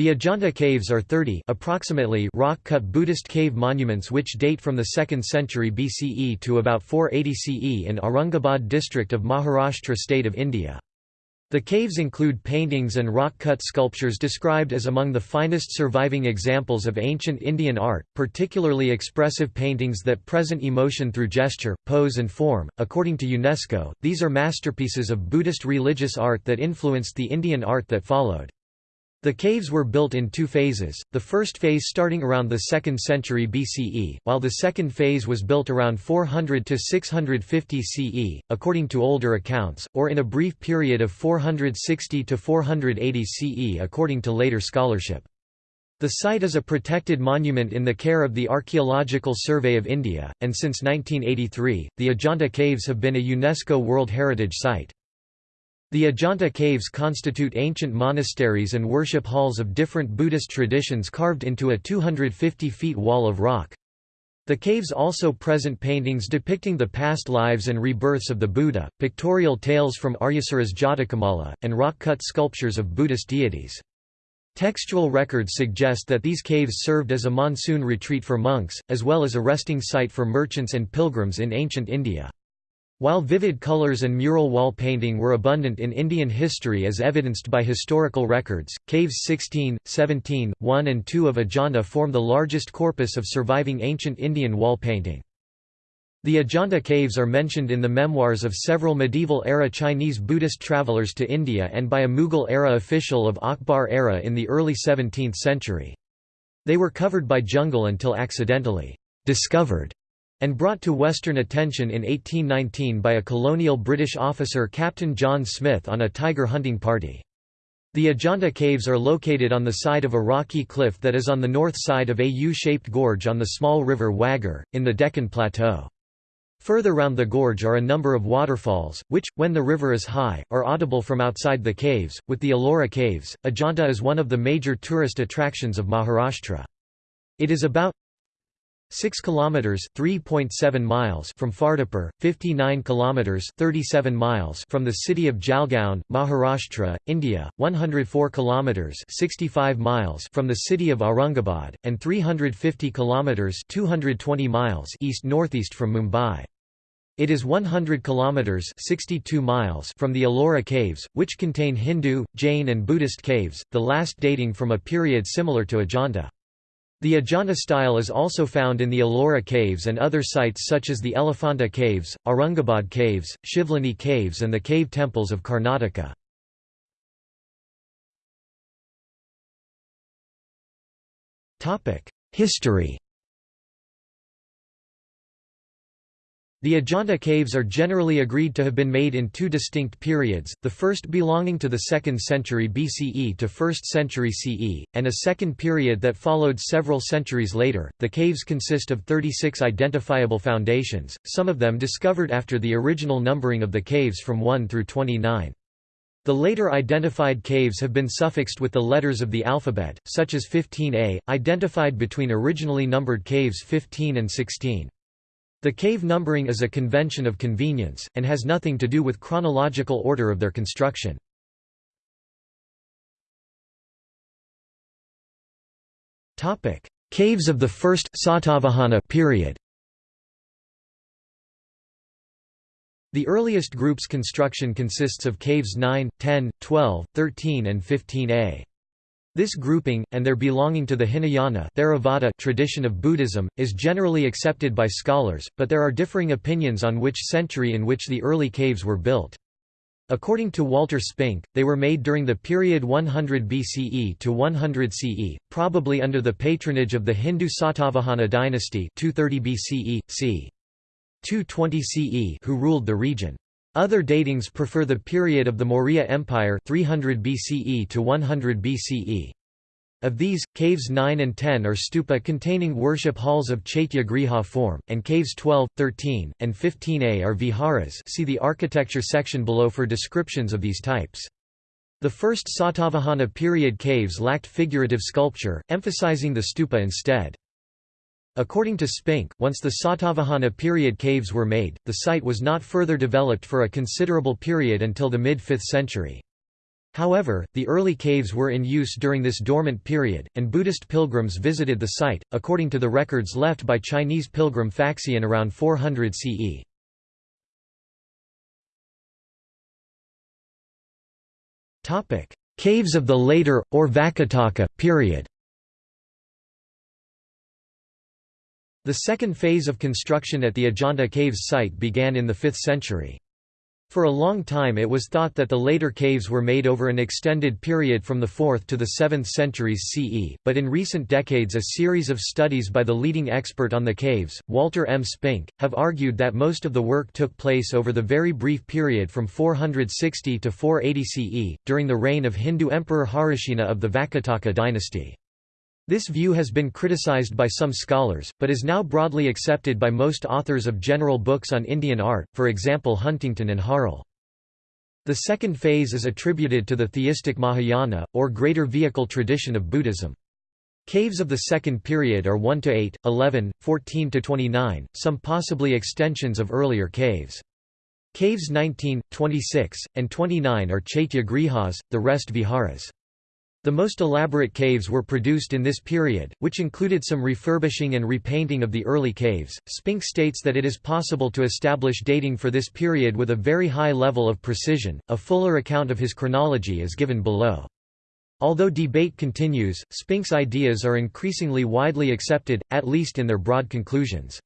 The Ajanta caves are 30 approximately rock-cut Buddhist cave monuments which date from the 2nd century BCE to about 480 CE in Aurangabad district of Maharashtra state of India. The caves include paintings and rock-cut sculptures described as among the finest surviving examples of ancient Indian art, particularly expressive paintings that present emotion through gesture, pose and form. According to UNESCO, these are masterpieces of Buddhist religious art that influenced the Indian art that followed. The caves were built in two phases, the first phase starting around the 2nd century BCE, while the second phase was built around 400 to 650 CE, according to older accounts, or in a brief period of 460 to 480 CE according to later scholarship. The site is a protected monument in the care of the Archaeological Survey of India, and since 1983, the Ajanta Caves have been a UNESCO World Heritage Site. The Ajanta caves constitute ancient monasteries and worship halls of different Buddhist traditions carved into a 250 feet wall of rock. The caves also present paintings depicting the past lives and rebirths of the Buddha, pictorial tales from Aryasura's Jatakamala, and rock-cut sculptures of Buddhist deities. Textual records suggest that these caves served as a monsoon retreat for monks, as well as a resting site for merchants and pilgrims in ancient India. While vivid colors and mural wall painting were abundant in Indian history as evidenced by historical records, caves 16, 17, 1 and 2 of Ajanta form the largest corpus of surviving ancient Indian wall painting. The Ajanta caves are mentioned in the memoirs of several medieval-era Chinese Buddhist travelers to India and by a Mughal-era official of Akbar era in the early 17th century. They were covered by jungle until accidentally discovered and brought to Western attention in 1819 by a colonial British officer Captain John Smith on a tiger hunting party. The Ajanta caves are located on the side of a rocky cliff that is on the north side of a U-shaped gorge on the small river Waghur, in the Deccan Plateau. Further round the gorge are a number of waterfalls, which, when the river is high, are audible from outside the caves. With the Ellora Caves, Ajanta is one of the major tourist attractions of Maharashtra. It is about 6 kilometers 3.7 miles from Fardapur, 59 kilometers 37 miles from the city of Jalgaon, Maharashtra, India, 104 kilometers 65 miles from the city of Aurangabad and 350 kilometers 220 miles east-northeast from Mumbai. It is 100 kilometers 62 miles from the Ellora caves, which contain Hindu, Jain and Buddhist caves, the last dating from a period similar to Ajanta. The Ajanta style is also found in the Ellora caves and other sites such as the Elephanta caves, Aurangabad caves, Shivlani caves and the cave temples of Karnataka. History The Ajanta caves are generally agreed to have been made in two distinct periods, the first belonging to the 2nd century BCE to 1st century CE, and a second period that followed several centuries later. The caves consist of 36 identifiable foundations, some of them discovered after the original numbering of the caves from 1 through 29. The later identified caves have been suffixed with the letters of the alphabet, such as 15a, identified between originally numbered caves 15 and 16. The cave numbering is a convention of convenience, and has nothing to do with chronological order of their construction. Caves of the first Satavahana period The earliest group's construction consists of caves 9, 10, 12, 13 and 15a. This grouping, and their belonging to the Hinayana Theravada tradition of Buddhism, is generally accepted by scholars, but there are differing opinions on which century in which the early caves were built. According to Walter Spink, they were made during the period 100 BCE to 100 CE, probably under the patronage of the Hindu Satavahana dynasty 230 BCE, c. 220 CE who ruled the region. Other datings prefer the period of the Maurya Empire 300 BCE to 100 BCE. Of these, caves 9 and 10 are stupa containing worship halls of Chaitya Griha form, and caves 12, 13, and 15a are viharas see the architecture section below for descriptions of these types. The first Satavahana period caves lacked figurative sculpture, emphasizing the stupa instead. According to Spink, once the Satavahana period caves were made, the site was not further developed for a considerable period until the mid-5th century. However, the early caves were in use during this dormant period, and Buddhist pilgrims visited the site, according to the records left by Chinese pilgrim Faxian around 400 CE. Caves of the later, or Vakataka, period The second phase of construction at the Ajanta Caves site began in the 5th century. For a long time it was thought that the later caves were made over an extended period from the 4th to the 7th centuries CE, but in recent decades a series of studies by the leading expert on the caves, Walter M. Spink, have argued that most of the work took place over the very brief period from 460 to 480 CE, during the reign of Hindu Emperor Harisena of the Vakataka dynasty. This view has been criticized by some scholars, but is now broadly accepted by most authors of general books on Indian art, for example Huntington and Harle. The second phase is attributed to the theistic Mahayana, or greater vehicle tradition of Buddhism. Caves of the second period are 1 to 8, 11, 14 to 29, some possibly extensions of earlier caves. Caves 19, 26, and 29 are Chaitya Grihas, the rest viharas. The most elaborate caves were produced in this period, which included some refurbishing and repainting of the early caves. Spink states that it is possible to establish dating for this period with a very high level of precision. A fuller account of his chronology is given below. Although debate continues, Spink's ideas are increasingly widely accepted, at least in their broad conclusions.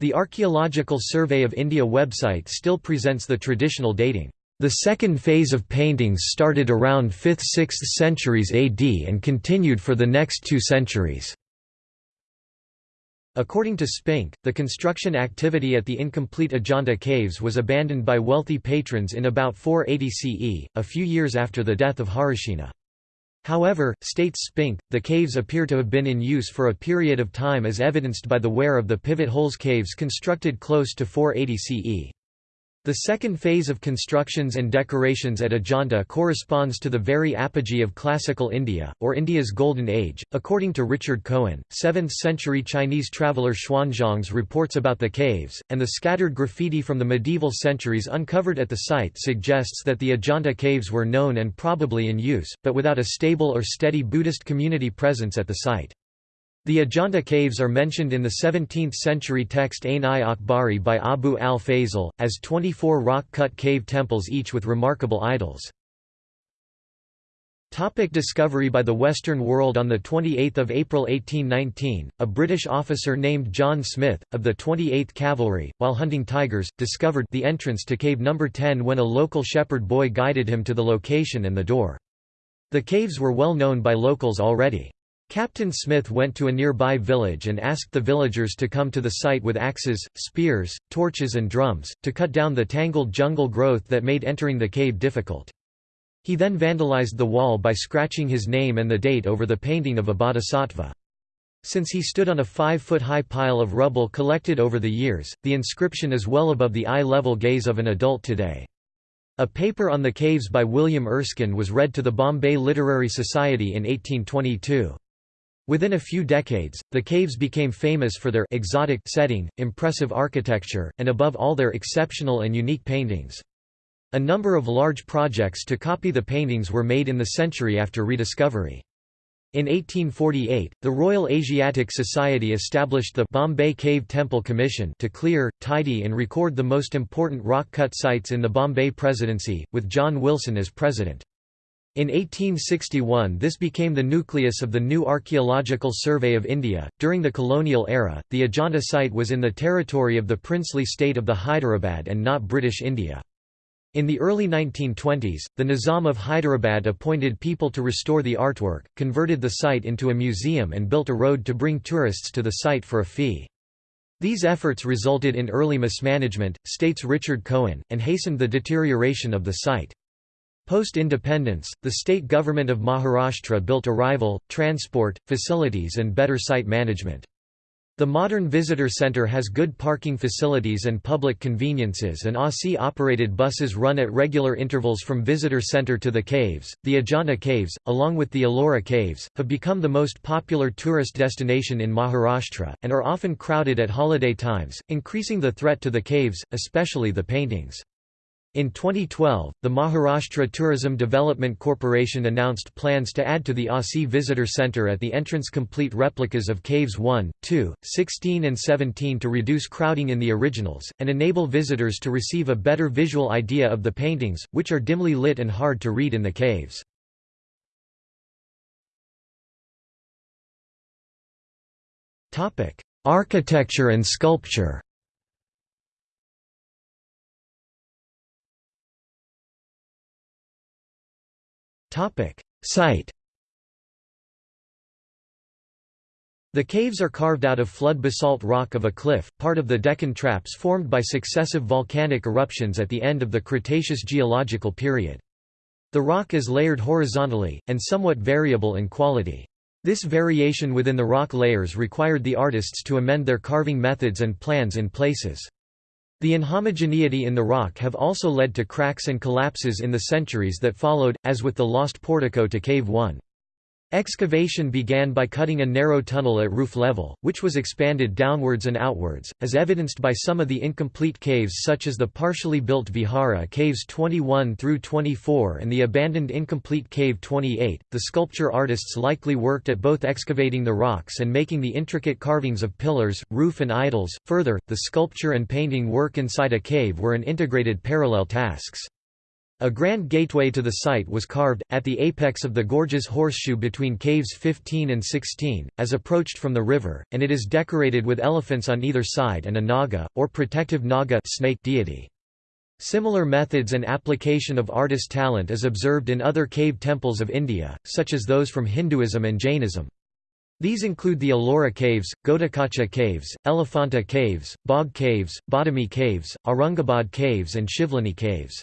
The Archaeological Survey of India website still presents the traditional dating. The second phase of paintings started around 5th–6th centuries AD and continued for the next two centuries. According to Spink, the construction activity at the incomplete Ajanta caves was abandoned by wealthy patrons in about 480 CE, a few years after the death of Harisena. However, states Spink, the caves appear to have been in use for a period of time as evidenced by the wear of the pivot holes caves constructed close to 480 CE. The second phase of constructions and decorations at Ajanta corresponds to the very apogee of classical India, or India's Golden Age. According to Richard Cohen, 7th century Chinese traveller Xuanzang's reports about the caves, and the scattered graffiti from the medieval centuries uncovered at the site suggests that the Ajanta caves were known and probably in use, but without a stable or steady Buddhist community presence at the site. The Ajanta caves are mentioned in the 17th-century text Ain-i-Akbari by Abu al-Fazl, as 24 rock-cut cave temples each with remarkable idols. Topic discovery by the Western world On 28 April 1819, a British officer named John Smith, of the 28th Cavalry, while hunting tigers, discovered the entrance to Cave No. 10 when a local shepherd boy guided him to the location and the door. The caves were well known by locals already. Captain Smith went to a nearby village and asked the villagers to come to the site with axes, spears, torches and drums, to cut down the tangled jungle growth that made entering the cave difficult. He then vandalized the wall by scratching his name and the date over the painting of a bodhisattva. Since he stood on a five-foot-high pile of rubble collected over the years, the inscription is well above the eye-level gaze of an adult today. A paper on the caves by William Erskine was read to the Bombay Literary Society in 1822. Within a few decades, the caves became famous for their exotic setting, impressive architecture, and above all their exceptional and unique paintings. A number of large projects to copy the paintings were made in the century after rediscovery. In 1848, the Royal Asiatic Society established the Bombay Cave Temple Commission to clear, tidy and record the most important rock-cut sites in the Bombay Presidency, with John Wilson as president. In 1861 this became the nucleus of the new Archaeological Survey of India. During the colonial era, the Ajanta site was in the territory of the princely state of the Hyderabad and not British India. In the early 1920s, the Nizam of Hyderabad appointed people to restore the artwork, converted the site into a museum and built a road to bring tourists to the site for a fee. These efforts resulted in early mismanagement, states Richard Cohen, and hastened the deterioration of the site. Post-independence, the state government of Maharashtra built a arrival, transport, facilities and better site management. The modern visitor center has good parking facilities and public conveniences and ASI-operated buses run at regular intervals from visitor center to the caves. The Ajanta Caves, along with the Ellora Caves, have become the most popular tourist destination in Maharashtra, and are often crowded at holiday times, increasing the threat to the caves, especially the paintings. In 2012, the Maharashtra Tourism Development Corporation announced plans to add to the ASI Visitor Centre at the entrance complete replicas of Caves 1, 2, 16 and 17 to reduce crowding in the originals, and enable visitors to receive a better visual idea of the paintings, which are dimly lit and hard to read in the caves. Architecture and sculpture Site The caves are carved out of flood basalt rock of a cliff, part of the Deccan Traps formed by successive volcanic eruptions at the end of the Cretaceous geological period. The rock is layered horizontally, and somewhat variable in quality. This variation within the rock layers required the artists to amend their carving methods and plans in places. The inhomogeneity in the rock have also led to cracks and collapses in the centuries that followed, as with the lost portico to Cave 1. Excavation began by cutting a narrow tunnel at roof level, which was expanded downwards and outwards, as evidenced by some of the incomplete caves such as the partially built Vihara caves 21 through 24 and the abandoned incomplete cave 28. The sculpture artists likely worked at both excavating the rocks and making the intricate carvings of pillars, roof and idols. Further, the sculpture and painting work inside a cave were an integrated parallel tasks. A grand gateway to the site was carved, at the apex of the gorge's horseshoe between caves 15 and 16, as approached from the river, and it is decorated with elephants on either side and a naga, or protective naga snake deity. Similar methods and application of artist talent is observed in other cave temples of India, such as those from Hinduism and Jainism. These include the Ellora Caves, Ghatotkacha Caves, Elephanta Caves, Bagh Caves, Badami Caves, Aurangabad Caves and Shivlani Caves.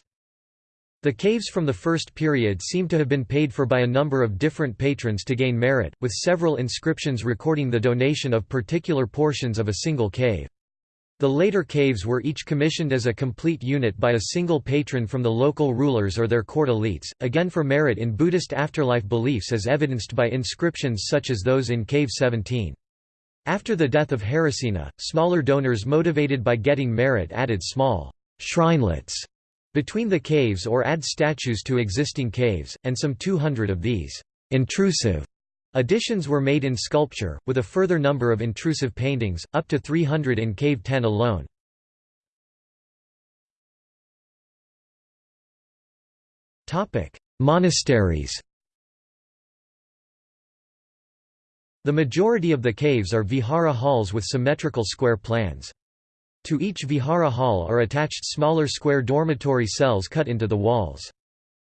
The caves from the first period seem to have been paid for by a number of different patrons to gain merit, with several inscriptions recording the donation of particular portions of a single cave. The later caves were each commissioned as a complete unit by a single patron from the local rulers or their court elites, again for merit in Buddhist afterlife beliefs as evidenced by inscriptions such as those in Cave 17. After the death of Harisena, smaller donors motivated by getting merit added small shrinelets between the caves or add statues to existing caves, and some 200 of these intrusive additions were made in sculpture, with a further number of intrusive paintings, up to 300 in Cave 10 alone. Monasteries The majority of the caves are vihara halls with symmetrical square plans. To each vihara hall are attached smaller square dormitory cells cut into the walls.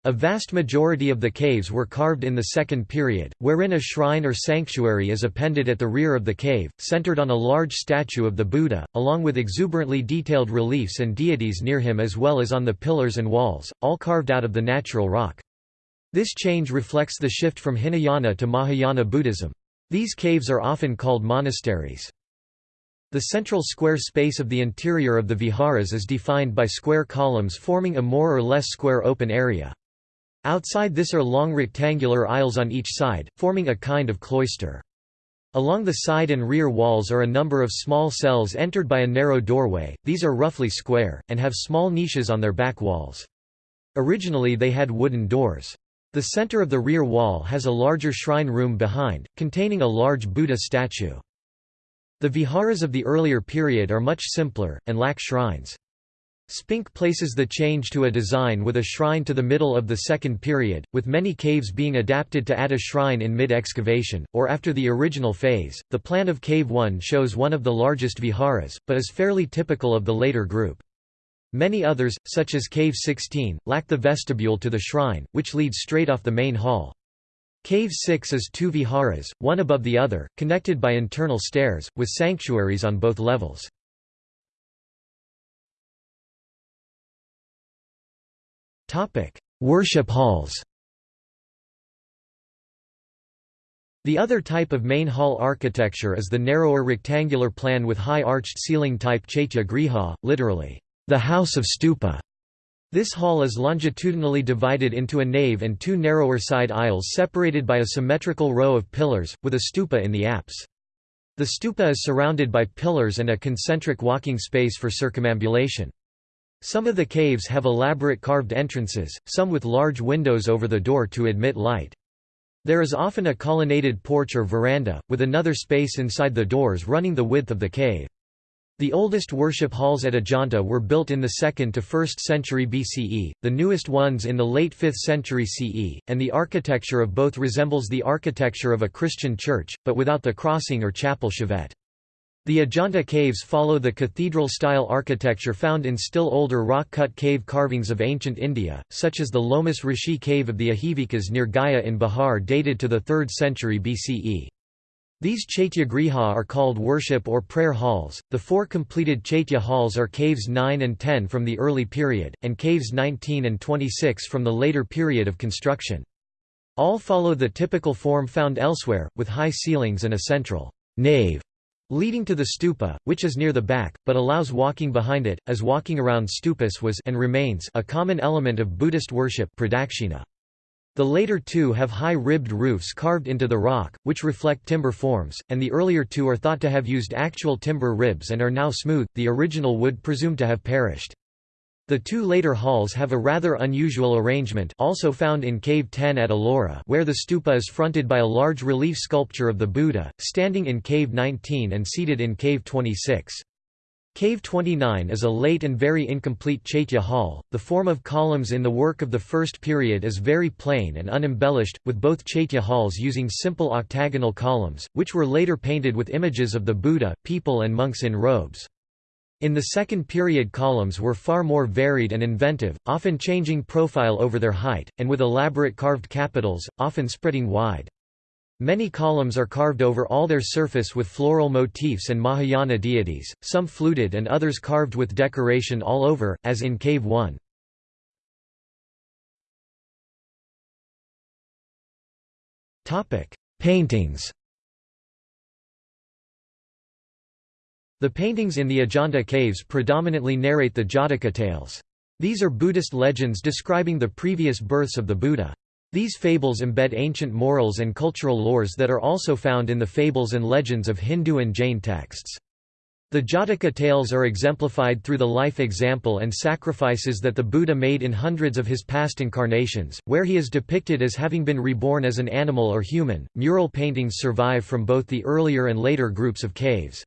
A vast majority of the caves were carved in the second period, wherein a shrine or sanctuary is appended at the rear of the cave, centered on a large statue of the Buddha, along with exuberantly detailed reliefs and deities near him as well as on the pillars and walls, all carved out of the natural rock. This change reflects the shift from Hinayana to Mahayana Buddhism. These caves are often called monasteries. The central square space of the interior of the viharas is defined by square columns forming a more or less square open area. Outside this are long rectangular aisles on each side, forming a kind of cloister. Along the side and rear walls are a number of small cells entered by a narrow doorway, these are roughly square, and have small niches on their back walls. Originally they had wooden doors. The center of the rear wall has a larger shrine room behind, containing a large Buddha statue. The viharas of the earlier period are much simpler, and lack shrines. Spink places the change to a design with a shrine to the middle of the second period, with many caves being adapted to add a shrine in mid-excavation, or after the original phase. The plan of Cave 1 shows one of the largest viharas, but is fairly typical of the later group. Many others, such as Cave 16, lack the vestibule to the shrine, which leads straight off the main hall. Cave 6 is two viharas, one above the other, connected by internal stairs, with sanctuaries on both levels. Worship halls The other type of main hall architecture is the narrower rectangular plan with high arched ceiling type chaitya griha, literally, the house of stupa. This hall is longitudinally divided into a nave and two narrower side aisles separated by a symmetrical row of pillars, with a stupa in the apse. The stupa is surrounded by pillars and a concentric walking space for circumambulation. Some of the caves have elaborate carved entrances, some with large windows over the door to admit light. There is often a colonnaded porch or veranda, with another space inside the doors running the width of the cave. The oldest worship halls at Ajanta were built in the 2nd to 1st century BCE, the newest ones in the late 5th century CE, and the architecture of both resembles the architecture of a Christian church, but without the crossing or chapel chevet. The Ajanta caves follow the cathedral-style architecture found in still older rock-cut cave carvings of ancient India, such as the Lomas Rishi cave of the Ajivikas near Gaya in Bihar dated to the 3rd century BCE. These chaitya griha are called worship or prayer halls. The four completed chaitya halls are caves 9 and 10 from the early period, and caves 19 and 26 from the later period of construction. All follow the typical form found elsewhere, with high ceilings and a central nave leading to the stupa, which is near the back, but allows walking behind it, as walking around stupas was and remains a common element of Buddhist worship pradakshina. The later two have high ribbed roofs carved into the rock, which reflect timber forms, and the earlier two are thought to have used actual timber ribs and are now smooth, the original wood presumed to have perished. The two later halls have a rather unusual arrangement also found in Cave 10 at Ellora where the stupa is fronted by a large relief sculpture of the Buddha, standing in Cave 19 and seated in Cave 26. Cave 29 is a late and very incomplete Chaitya hall. The form of columns in the work of the first period is very plain and unembellished, with both Chaitya halls using simple octagonal columns, which were later painted with images of the Buddha, people and monks in robes. In the second period columns were far more varied and inventive, often changing profile over their height, and with elaborate carved capitals, often spreading wide. Many columns are carved over all their surface with floral motifs and Mahayana deities, some fluted and others carved with decoration all over, as in Cave 1. Paintings The paintings in the Ajanta caves predominantly narrate the Jataka tales. These are Buddhist legends describing the previous births of the Buddha. These fables embed ancient morals and cultural lores that are also found in the fables and legends of Hindu and Jain texts. The Jataka tales are exemplified through the life example and sacrifices that the Buddha made in hundreds of his past incarnations, where he is depicted as having been reborn as an animal or human. Mural paintings survive from both the earlier and later groups of caves.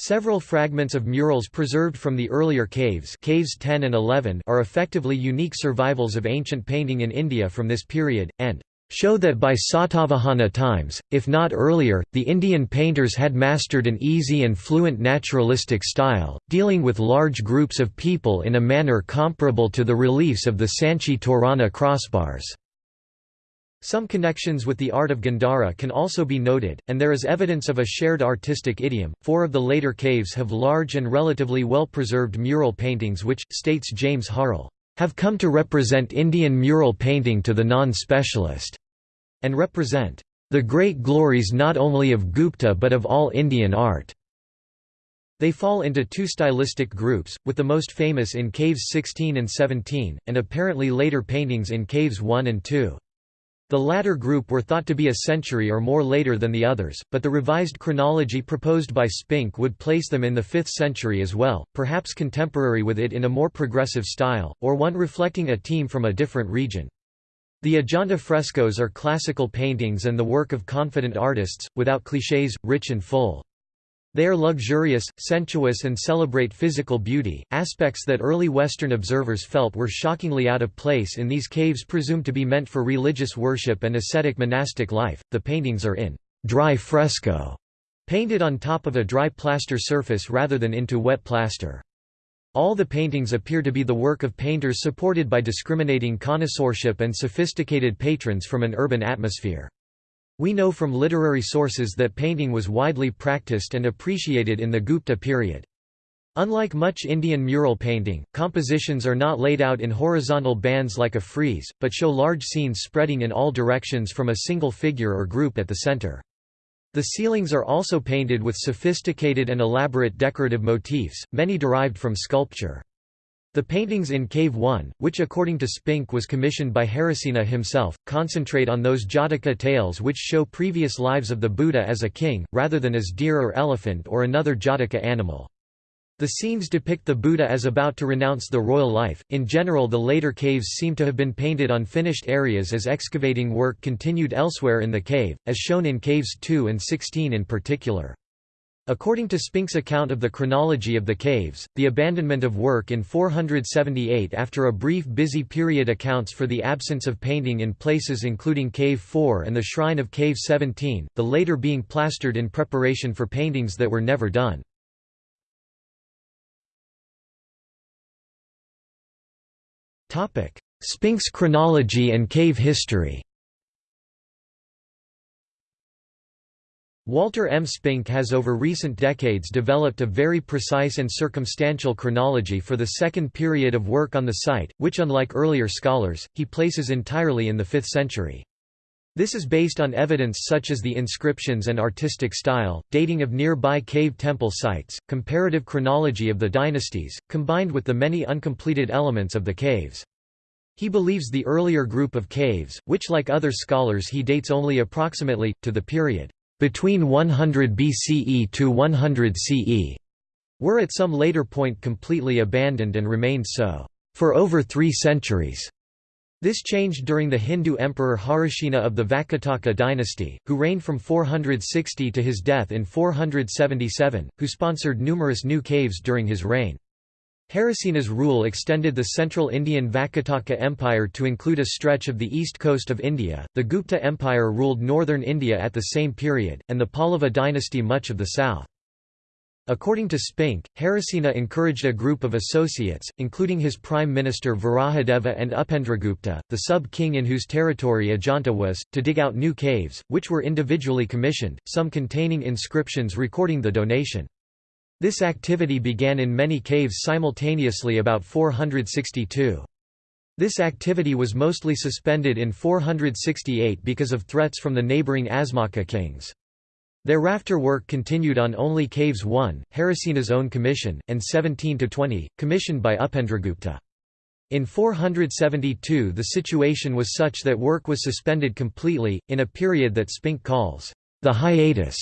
Several fragments of murals preserved from the earlier caves, caves 10 and 11 are effectively unique survivals of ancient painting in India from this period, and show that by Satavahana times, if not earlier, the Indian painters had mastered an easy and fluent naturalistic style, dealing with large groups of people in a manner comparable to the reliefs of the Sanchi Torana crossbars. Some connections with the art of Gandhara can also be noted, and there is evidence of a shared artistic idiom. Four of the later caves have large and relatively well preserved mural paintings which, states James Harle, have come to represent Indian mural painting to the non specialist, and represent the great glories not only of Gupta but of all Indian art. They fall into two stylistic groups, with the most famous in Caves 16 and 17, and apparently later paintings in Caves 1 and 2. The latter group were thought to be a century or more later than the others, but the revised chronology proposed by Spink would place them in the 5th century as well, perhaps contemporary with it in a more progressive style, or one reflecting a team from a different region. The Ajanta frescoes are classical paintings and the work of confident artists, without clichés, rich and full. They are luxurious, sensuous and celebrate physical beauty, aspects that early Western observers felt were shockingly out of place in these caves presumed to be meant for religious worship and ascetic monastic life. The paintings are in dry fresco, painted on top of a dry plaster surface rather than into wet plaster. All the paintings appear to be the work of painters supported by discriminating connoisseurship and sophisticated patrons from an urban atmosphere. We know from literary sources that painting was widely practiced and appreciated in the Gupta period. Unlike much Indian mural painting, compositions are not laid out in horizontal bands like a frieze, but show large scenes spreading in all directions from a single figure or group at the center. The ceilings are also painted with sophisticated and elaborate decorative motifs, many derived from sculpture. The paintings in Cave 1, which according to Spink was commissioned by Harisena himself, concentrate on those Jataka tales which show previous lives of the Buddha as a king, rather than as deer or elephant or another Jataka animal. The scenes depict the Buddha as about to renounce the royal life. In general, the later caves seem to have been painted on finished areas as excavating work continued elsewhere in the cave, as shown in caves 2 and 16 in particular. According to Spink's account of the chronology of the caves, the abandonment of work in 478 after a brief busy period accounts for the absence of painting in places including Cave 4 and the shrine of Cave 17, the later being plastered in preparation for paintings that were never done. Spink's chronology and cave history Walter M. Spink has over recent decades developed a very precise and circumstantial chronology for the second period of work on the site, which unlike earlier scholars, he places entirely in the 5th century. This is based on evidence such as the inscriptions and artistic style, dating of nearby cave temple sites, comparative chronology of the dynasties, combined with the many uncompleted elements of the caves. He believes the earlier group of caves, which like other scholars he dates only approximately, to the period between 100 BCE to 100 CE, were at some later point completely abandoned and remained so for over three centuries. This changed during the Hindu emperor Harisena of the Vakataka dynasty, who reigned from 460 to his death in 477, who sponsored numerous new caves during his reign. Harisena's rule extended the central Indian Vakataka Empire to include a stretch of the east coast of India, the Gupta Empire ruled northern India at the same period, and the Pallava dynasty much of the south. According to Spink, Harisena encouraged a group of associates, including his prime minister Varahadeva and Upendragupta, the sub-king in whose territory Ajanta was, to dig out new caves, which were individually commissioned, some containing inscriptions recording the donation. This activity began in many caves simultaneously about 462. This activity was mostly suspended in 468 because of threats from the neighbouring Asmaka kings. Thereafter work continued on only Caves 1, Harisena's own commission, and 17–20, commissioned by Upendragupta. In 472 the situation was such that work was suspended completely, in a period that Spink calls, the hiatus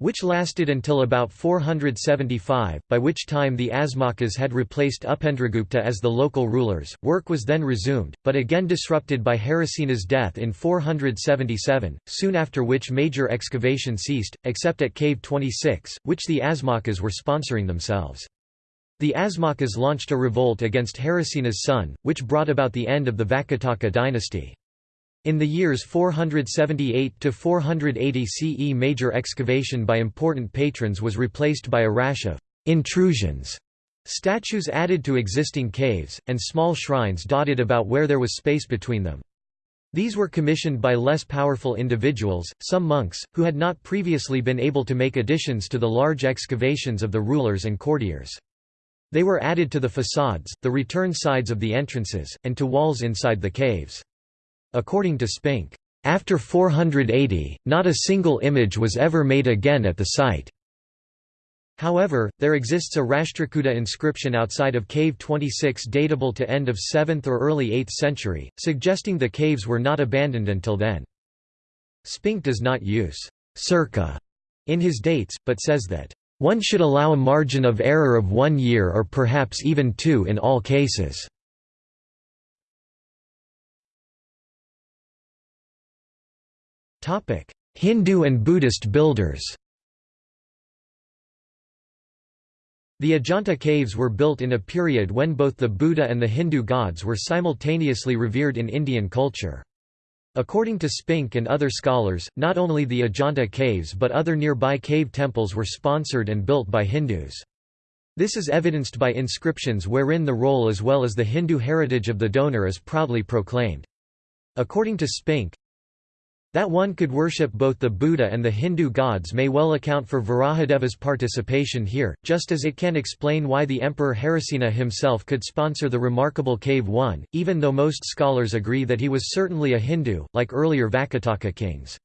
which lasted until about 475, by which time the Asmakas had replaced Upendragupta as the local rulers. Work was then resumed, but again disrupted by Harisena's death in 477, soon after which major excavation ceased, except at Cave 26, which the Asmakas were sponsoring themselves. The Asmakas launched a revolt against Harisena's son, which brought about the end of the Vakataka dynasty. In the years 478 to 480 CE major excavation by important patrons was replaced by a rash of intrusions, statues added to existing caves, and small shrines dotted about where there was space between them. These were commissioned by less powerful individuals, some monks, who had not previously been able to make additions to the large excavations of the rulers and courtiers. They were added to the facades, the return sides of the entrances, and to walls inside the caves. According to Spink, after 480, not a single image was ever made again at the site. However, there exists a Rashtrakuta inscription outside of Cave 26 datable to end of 7th or early 8th century, suggesting the caves were not abandoned until then. Spink does not use circa in his dates, but says that one should allow a margin of error of one year or perhaps even two in all cases. Hindu and Buddhist builders The Ajanta caves were built in a period when both the Buddha and the Hindu gods were simultaneously revered in Indian culture. According to Spink and other scholars, not only the Ajanta caves but other nearby cave temples were sponsored and built by Hindus. This is evidenced by inscriptions wherein the role as well as the Hindu heritage of the donor is proudly proclaimed. According to Spink, that one could worship both the Buddha and the Hindu gods may well account for Varahadeva's participation here, just as it can explain why the Emperor Harisena himself could sponsor the remarkable Cave 1, even though most scholars agree that he was certainly a Hindu, like earlier Vakataka kings.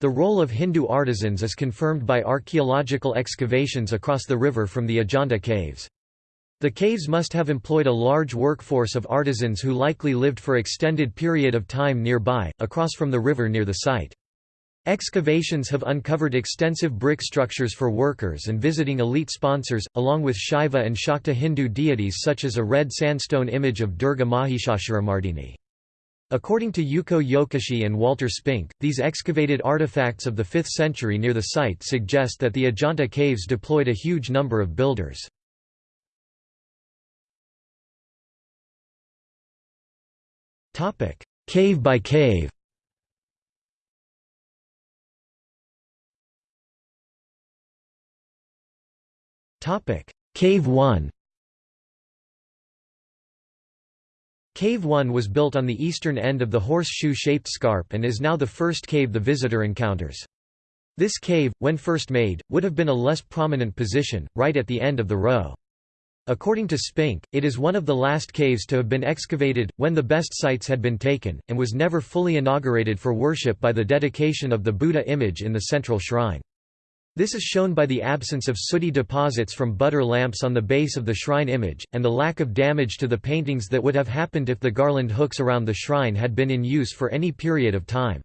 The role of Hindu artisans is confirmed by archaeological excavations across the river from the Ajanta caves. The caves must have employed a large workforce of artisans who likely lived for extended period of time nearby, across from the river near the site. Excavations have uncovered extensive brick structures for workers and visiting elite sponsors, along with Shaiva and Shakta Hindu deities such as a red sandstone image of Durga Mahishasuramardini. According to Yuko Yokoschi and Walter Spink, these excavated artifacts of the 5th century near the site suggest that the Ajanta caves deployed a huge number of builders. Cave by cave Topic: Cave 1 Cave 1 was built on the eastern end of the horseshoe-shaped scarp and is now the first cave the visitor encounters. This cave, when first made, would have been a less prominent position, right at the end of the row. According to Spink, it is one of the last caves to have been excavated, when the best sites had been taken, and was never fully inaugurated for worship by the dedication of the Buddha image in the central shrine. This is shown by the absence of sooty deposits from butter lamps on the base of the shrine image, and the lack of damage to the paintings that would have happened if the garland hooks around the shrine had been in use for any period of time.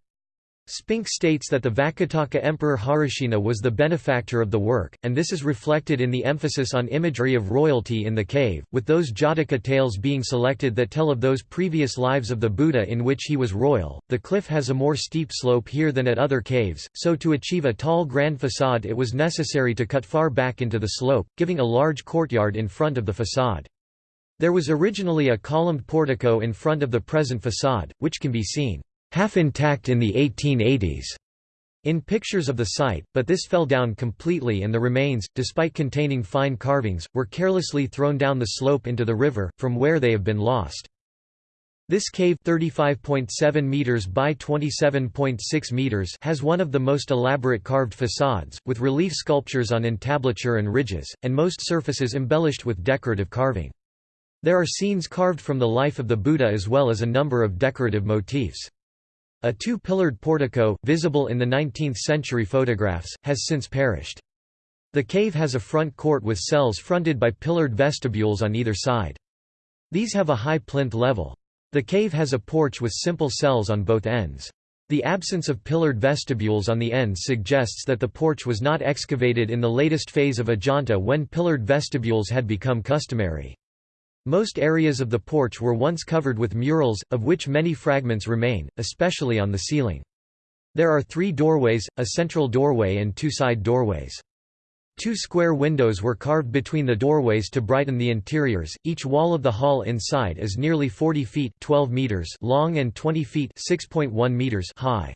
Spink states that the Vakataka emperor Harisena was the benefactor of the work, and this is reflected in the emphasis on imagery of royalty in the cave, with those Jataka tales being selected that tell of those previous lives of the Buddha in which he was royal. The cliff has a more steep slope here than at other caves, so to achieve a tall grand facade it was necessary to cut far back into the slope, giving a large courtyard in front of the facade. There was originally a columned portico in front of the present facade, which can be seen half intact in the 1880s in pictures of the site, but this fell down completely and the remains, despite containing fine carvings, were carelessly thrown down the slope into the river, from where they have been lost. This cave 35.7 meters by 27.6 meters has one of the most elaborate carved facades, with relief sculptures on entablature and ridges, and most surfaces embellished with decorative carving. There are scenes carved from the life of the Buddha as well as a number of decorative motifs. A two-pillared portico, visible in the 19th-century photographs, has since perished. The cave has a front court with cells fronted by pillared vestibules on either side. These have a high plinth level. The cave has a porch with simple cells on both ends. The absence of pillared vestibules on the ends suggests that the porch was not excavated in the latest phase of Ajanta when pillared vestibules had become customary. Most areas of the porch were once covered with murals, of which many fragments remain, especially on the ceiling. There are three doorways, a central doorway and two side doorways. Two square windows were carved between the doorways to brighten the interiors. Each wall of the hall inside is nearly 40 feet 12 meters long and 20 feet 6.1 meters high.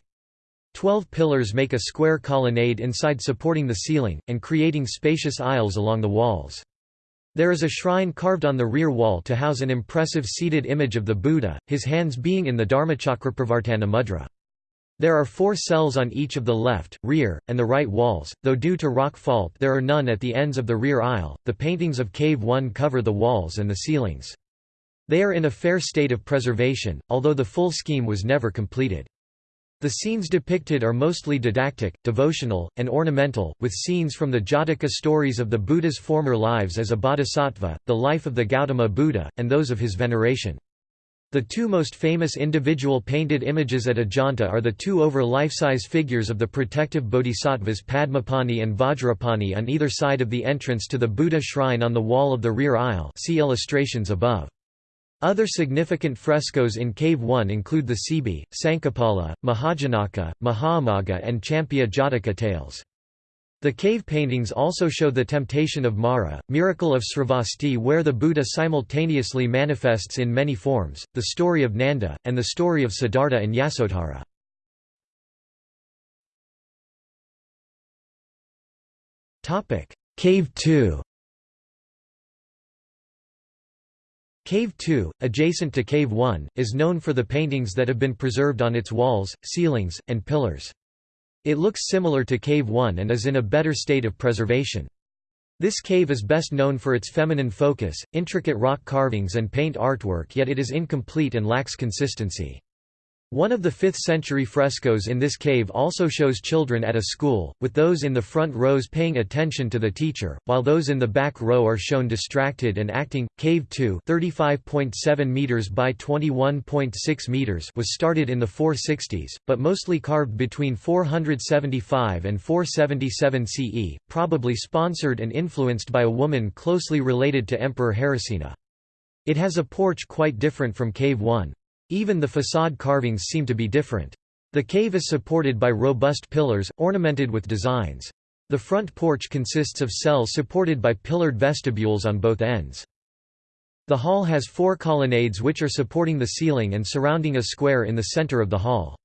Twelve pillars make a square colonnade inside supporting the ceiling, and creating spacious aisles along the walls. There is a shrine carved on the rear wall to house an impressive seated image of the Buddha, his hands being in the Dharmachakrapravartana mudra. There are four cells on each of the left, rear, and the right walls, though due to rock fault there are none at the ends of the rear aisle. The paintings of Cave 1 cover the walls and the ceilings. They are in a fair state of preservation, although the full scheme was never completed. The scenes depicted are mostly didactic, devotional, and ornamental, with scenes from the Jataka stories of the Buddha's former lives as a bodhisattva, the life of the Gautama Buddha, and those of his veneration. The two most famous individual painted images at Ajanta are the two over life-size figures of the protective bodhisattvas Padmapani and Vajrapani on either side of the entrance to the Buddha shrine on the wall of the rear aisle see illustrations above. Other significant frescoes in Cave 1 include the Sibi, Sankhapala, Mahajanaka, Mahaummagga and Champeyya Jataka tales. The cave paintings also show the temptation of Mara, miracle of Sravasti where the Buddha simultaneously manifests in many forms, the story of Nanda, and the story of Siddhartha and Yasodhara. Cave 2 Cave 2, adjacent to Cave 1, is known for the paintings that have been preserved on its walls, ceilings, and pillars. It looks similar to Cave 1 and is in a better state of preservation. This cave is best known for its feminine focus, intricate rock carvings and paint artwork yet it is incomplete and lacks consistency. One of the 5th-century frescoes in this cave also shows children at a school, with those in the front rows paying attention to the teacher, while those in the back row are shown distracted and acting. Cave 2, 35.7 meters by 21.6 meters, was started in the 460s, but mostly carved between 475 and 477 CE, probably sponsored and influenced by a woman closely related to Emperor Harisena. It has a porch quite different from Cave 1. Even the facade carvings seem to be different. The cave is supported by robust pillars, ornamented with designs. The front porch consists of cells supported by pillared vestibules on both ends. The hall has four colonnades which are supporting the ceiling and surrounding a square in the center of the hall.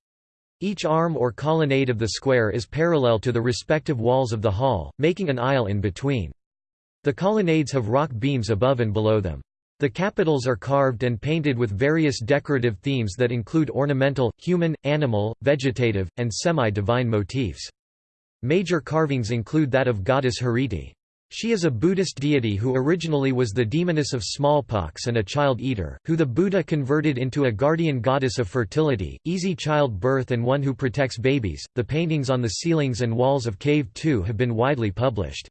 Each arm or colonnade of the square is parallel to the respective walls of the hall, making an aisle in between. The colonnades have rock beams above and below them. The capitals are carved and painted with various decorative themes that include ornamental, human, animal, vegetative, and semi-divine motifs. Major carvings include that of goddess Hariti. She is a Buddhist deity who originally was the demoness of smallpox and a child eater, who the Buddha converted into a guardian goddess of fertility, easy childbirth, and one who protects babies. The paintings on the ceilings and walls of Cave 2 have been widely published.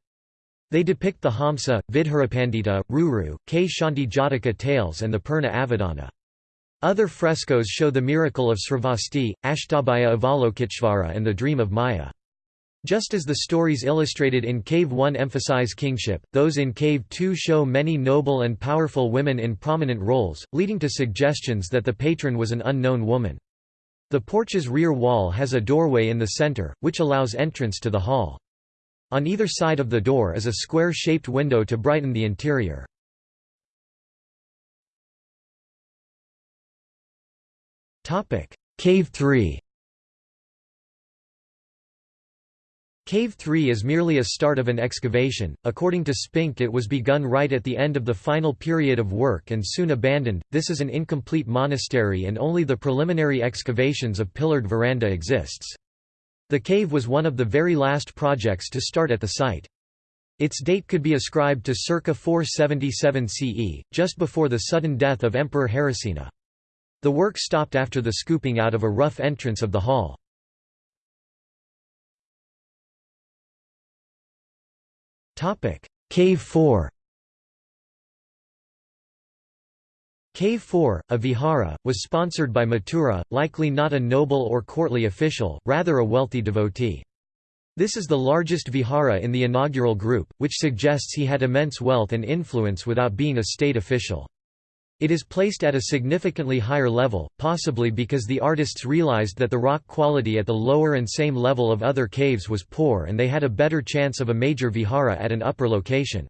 They depict the Hamsa, Vidhurapandita, Ruru, Kshanti Jataka tales and the Purna Avadana. Other frescoes show the miracle of Sravasti, Ashtabhaya Avalokiteshvara and the dream of Maya. Just as the stories illustrated in Cave 1 emphasize kingship, those in Cave 2 show many noble and powerful women in prominent roles, leading to suggestions that the patron was an unknown woman. The porch's rear wall has a doorway in the center, which allows entrance to the hall. On either side of the door is a square-shaped window to brighten the interior. Cave 3 Cave 3 is merely a start of an excavation. According to Spink, it was begun right at the end of the final period of work and soon abandoned. This is an incomplete monastery and only the preliminary excavations of pillared veranda exists. The cave was one of the very last projects to start at the site. Its date could be ascribed to circa 477 CE, just before the sudden death of Emperor Harisena. The work stopped after the scooping out of a rough entrance of the hall. Cave 4 Cave 4, a vihara, was sponsored by Mathura, likely not a noble or courtly official, rather a wealthy devotee. This is the largest vihara in the inaugural group, which suggests he had immense wealth and influence without being a state official. It is placed at a significantly higher level, possibly because the artists realized that the rock quality at the lower and same level of other caves was poor and they had a better chance of a major vihara at an upper location.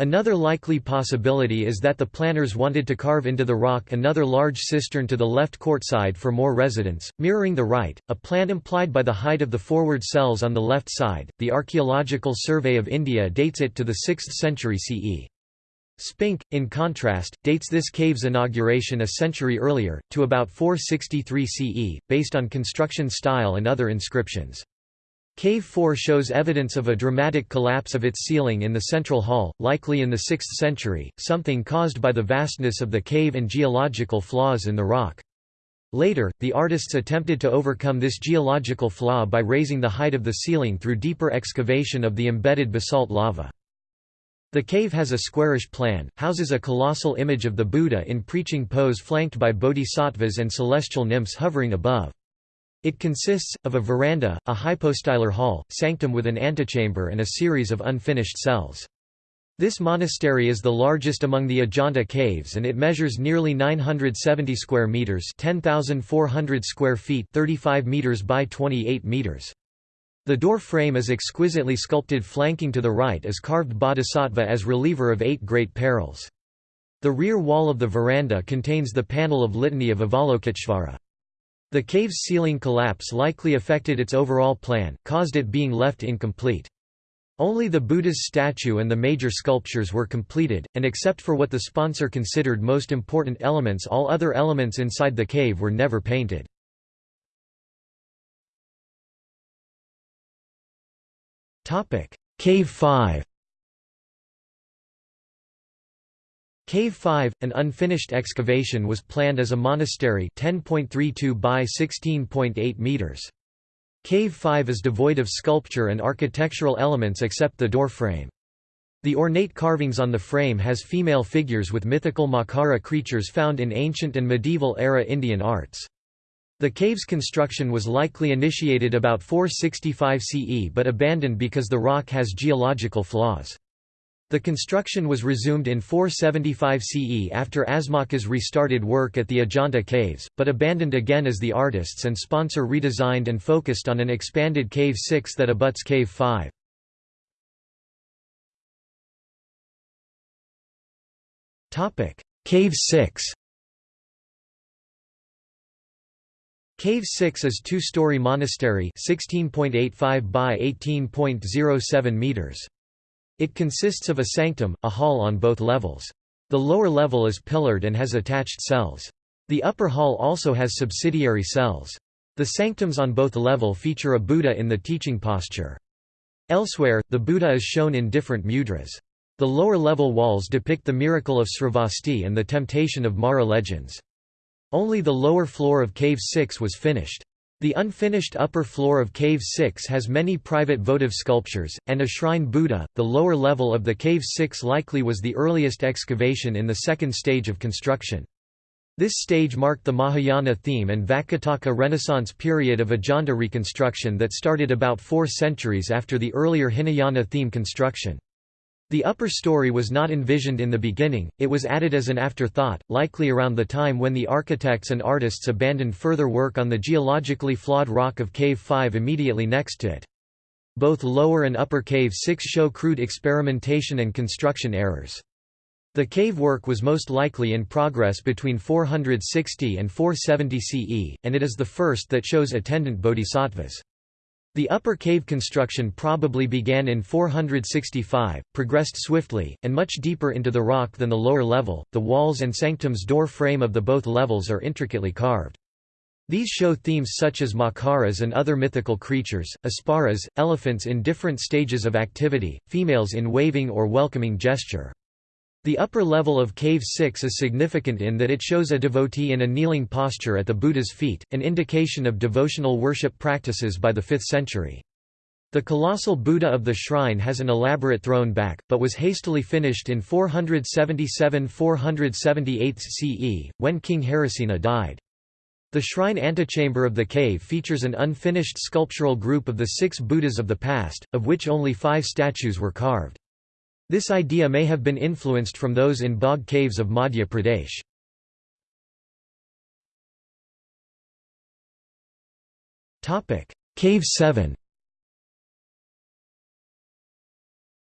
Another likely possibility is that the planners wanted to carve into the rock another large cistern to the left courtside for more residence, mirroring the right, a plan implied by the height of the forward cells on the left side. The Archaeological Survey of India dates it to the 6th century CE. Spink, in contrast, dates this cave's inauguration a century earlier, to about 463 CE, based on construction style and other inscriptions. Cave 4 shows evidence of a dramatic collapse of its ceiling in the central hall, likely in the 6th century, something caused by the vastness of the cave and geological flaws in the rock. Later, the artists attempted to overcome this geological flaw by raising the height of the ceiling through deeper excavation of the embedded basalt lava. The cave has a squarish plan, houses a colossal image of the Buddha in preaching pose flanked by bodhisattvas and celestial nymphs hovering above. It consists, of a veranda, a hypostylar hall, sanctum with an antechamber and a series of unfinished cells. This monastery is the largest among the Ajanta caves and it measures nearly 970 square meters, 10,400 square feet, 35 meters by 28 meters. The door frame is exquisitely sculpted flanking to the right is carved bodhisattva as reliever of eight great perils. The rear wall of the veranda contains the panel of Litany of Avalokiteshvara. The cave's ceiling collapse likely affected its overall plan, caused it being left incomplete. Only the Buddha's statue and the major sculptures were completed, and except for what the sponsor considered most important elements all other elements inside the cave were never painted. Cave 5 Cave 5, an unfinished excavation was planned as a monastery 10.32 by 16.8 meters. Cave 5 is devoid of sculpture and architectural elements except the door frame. The ornate carvings on the frame has female figures with mythical Makara creatures found in ancient and medieval-era Indian arts. The cave's construction was likely initiated about 465 CE but abandoned because the rock has geological flaws. The construction was resumed in 475 CE after Asmakas restarted work at the Ajanta caves, but abandoned again as the artists and sponsor redesigned and focused on an expanded Cave 6 that abuts Cave 5. Cave 6 Cave 6 is two-story monastery 16.85 by 18.07 meters. It consists of a sanctum, a hall on both levels. The lower level is pillared and has attached cells. The upper hall also has subsidiary cells. The sanctums on both level feature a Buddha in the teaching posture. Elsewhere, the Buddha is shown in different mudras. The lower level walls depict the miracle of Sravasti and the temptation of Mara legends. Only the lower floor of Cave 6 was finished. The unfinished upper floor of Cave 6 has many private votive sculptures, and a shrine Buddha. The lower level of the Cave 6 likely was the earliest excavation in the second stage of construction. This stage marked the Mahayana theme and Vakataka Renaissance period of Ajanta reconstruction that started about four centuries after the earlier Hinayana theme construction. The upper story was not envisioned in the beginning, it was added as an afterthought, likely around the time when the architects and artists abandoned further work on the geologically flawed rock of Cave 5 immediately next to it. Both lower and upper Cave 6 show crude experimentation and construction errors. The cave work was most likely in progress between 460 and 470 CE, and it is the first that shows attendant bodhisattvas. The upper cave construction probably began in 465, progressed swiftly, and much deeper into the rock than the lower level. The walls and sanctum's door frame of the both levels are intricately carved. These show themes such as makaras and other mythical creatures, apsaras, elephants in different stages of activity, females in waving or welcoming gesture. The upper level of Cave 6 is significant in that it shows a devotee in a kneeling posture at the Buddha's feet, an indication of devotional worship practices by the 5th century. The colossal Buddha of the shrine has an elaborate throne back, but was hastily finished in 477–478 CE, when King Harisena died. The shrine antechamber of the cave features an unfinished sculptural group of the six Buddhas of the past, of which only five statues were carved. This idea may have been influenced from those in Bagh caves of Madhya Pradesh. Topic: Cave 7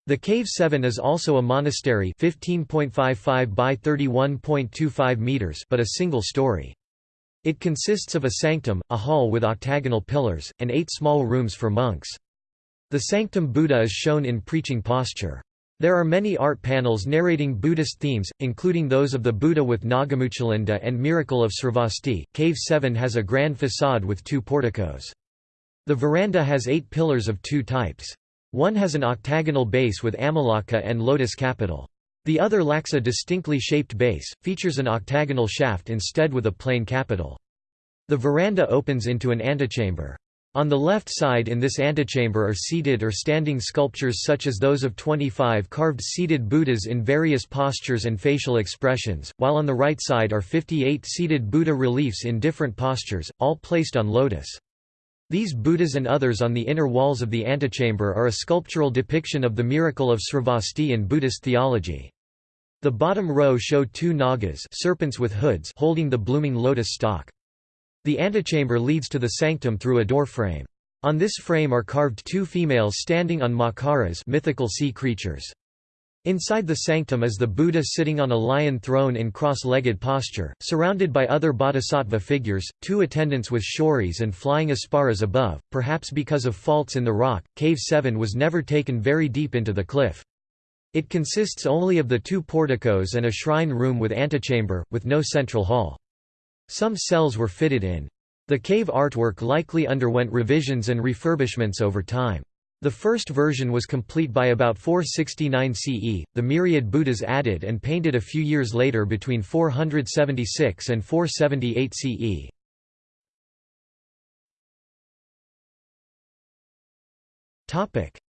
The Cave 7 is also a monastery 15.55 by 31.25 meters but a single story. It consists of a sanctum, a hall with octagonal pillars, and eight small rooms for monks. The sanctum Buddha is shown in preaching posture. There are many art panels narrating Buddhist themes, including those of the Buddha with Nagamuchalinda and Miracle of Sravasti. Cave 7 has a grand facade with two porticos. The veranda has eight pillars of two types. One has an octagonal base with amalaka and lotus capital. The other lacks a distinctly shaped base, features an octagonal shaft instead with a plain capital. The veranda opens into an antechamber. On the left side in this antechamber are seated or standing sculptures such as those of 25 carved seated Buddhas in various postures and facial expressions, while on the right side are 58 seated Buddha reliefs in different postures, all placed on lotus. These Buddhas and others on the inner walls of the antechamber are a sculptural depiction of the miracle of Sravasti in Buddhist theology. The bottom row show two nagas serpents with hoods holding the blooming lotus stalk. The antechamber leads to the sanctum through a door frame. On this frame are carved two females standing on makaras mythical sea creatures. Inside the sanctum is the Buddha sitting on a lion throne in cross-legged posture, surrounded by other bodhisattva figures, two attendants with chauris and flying apsaras above, perhaps because of faults in the rock. Cave 7 was never taken very deep into the cliff. It consists only of the two porticos and a shrine room with antechamber, with no central hall. Some cells were fitted in. The cave artwork likely underwent revisions and refurbishments over time. The first version was complete by about 469 CE, the myriad Buddhas added and painted a few years later between 476 and 478 CE.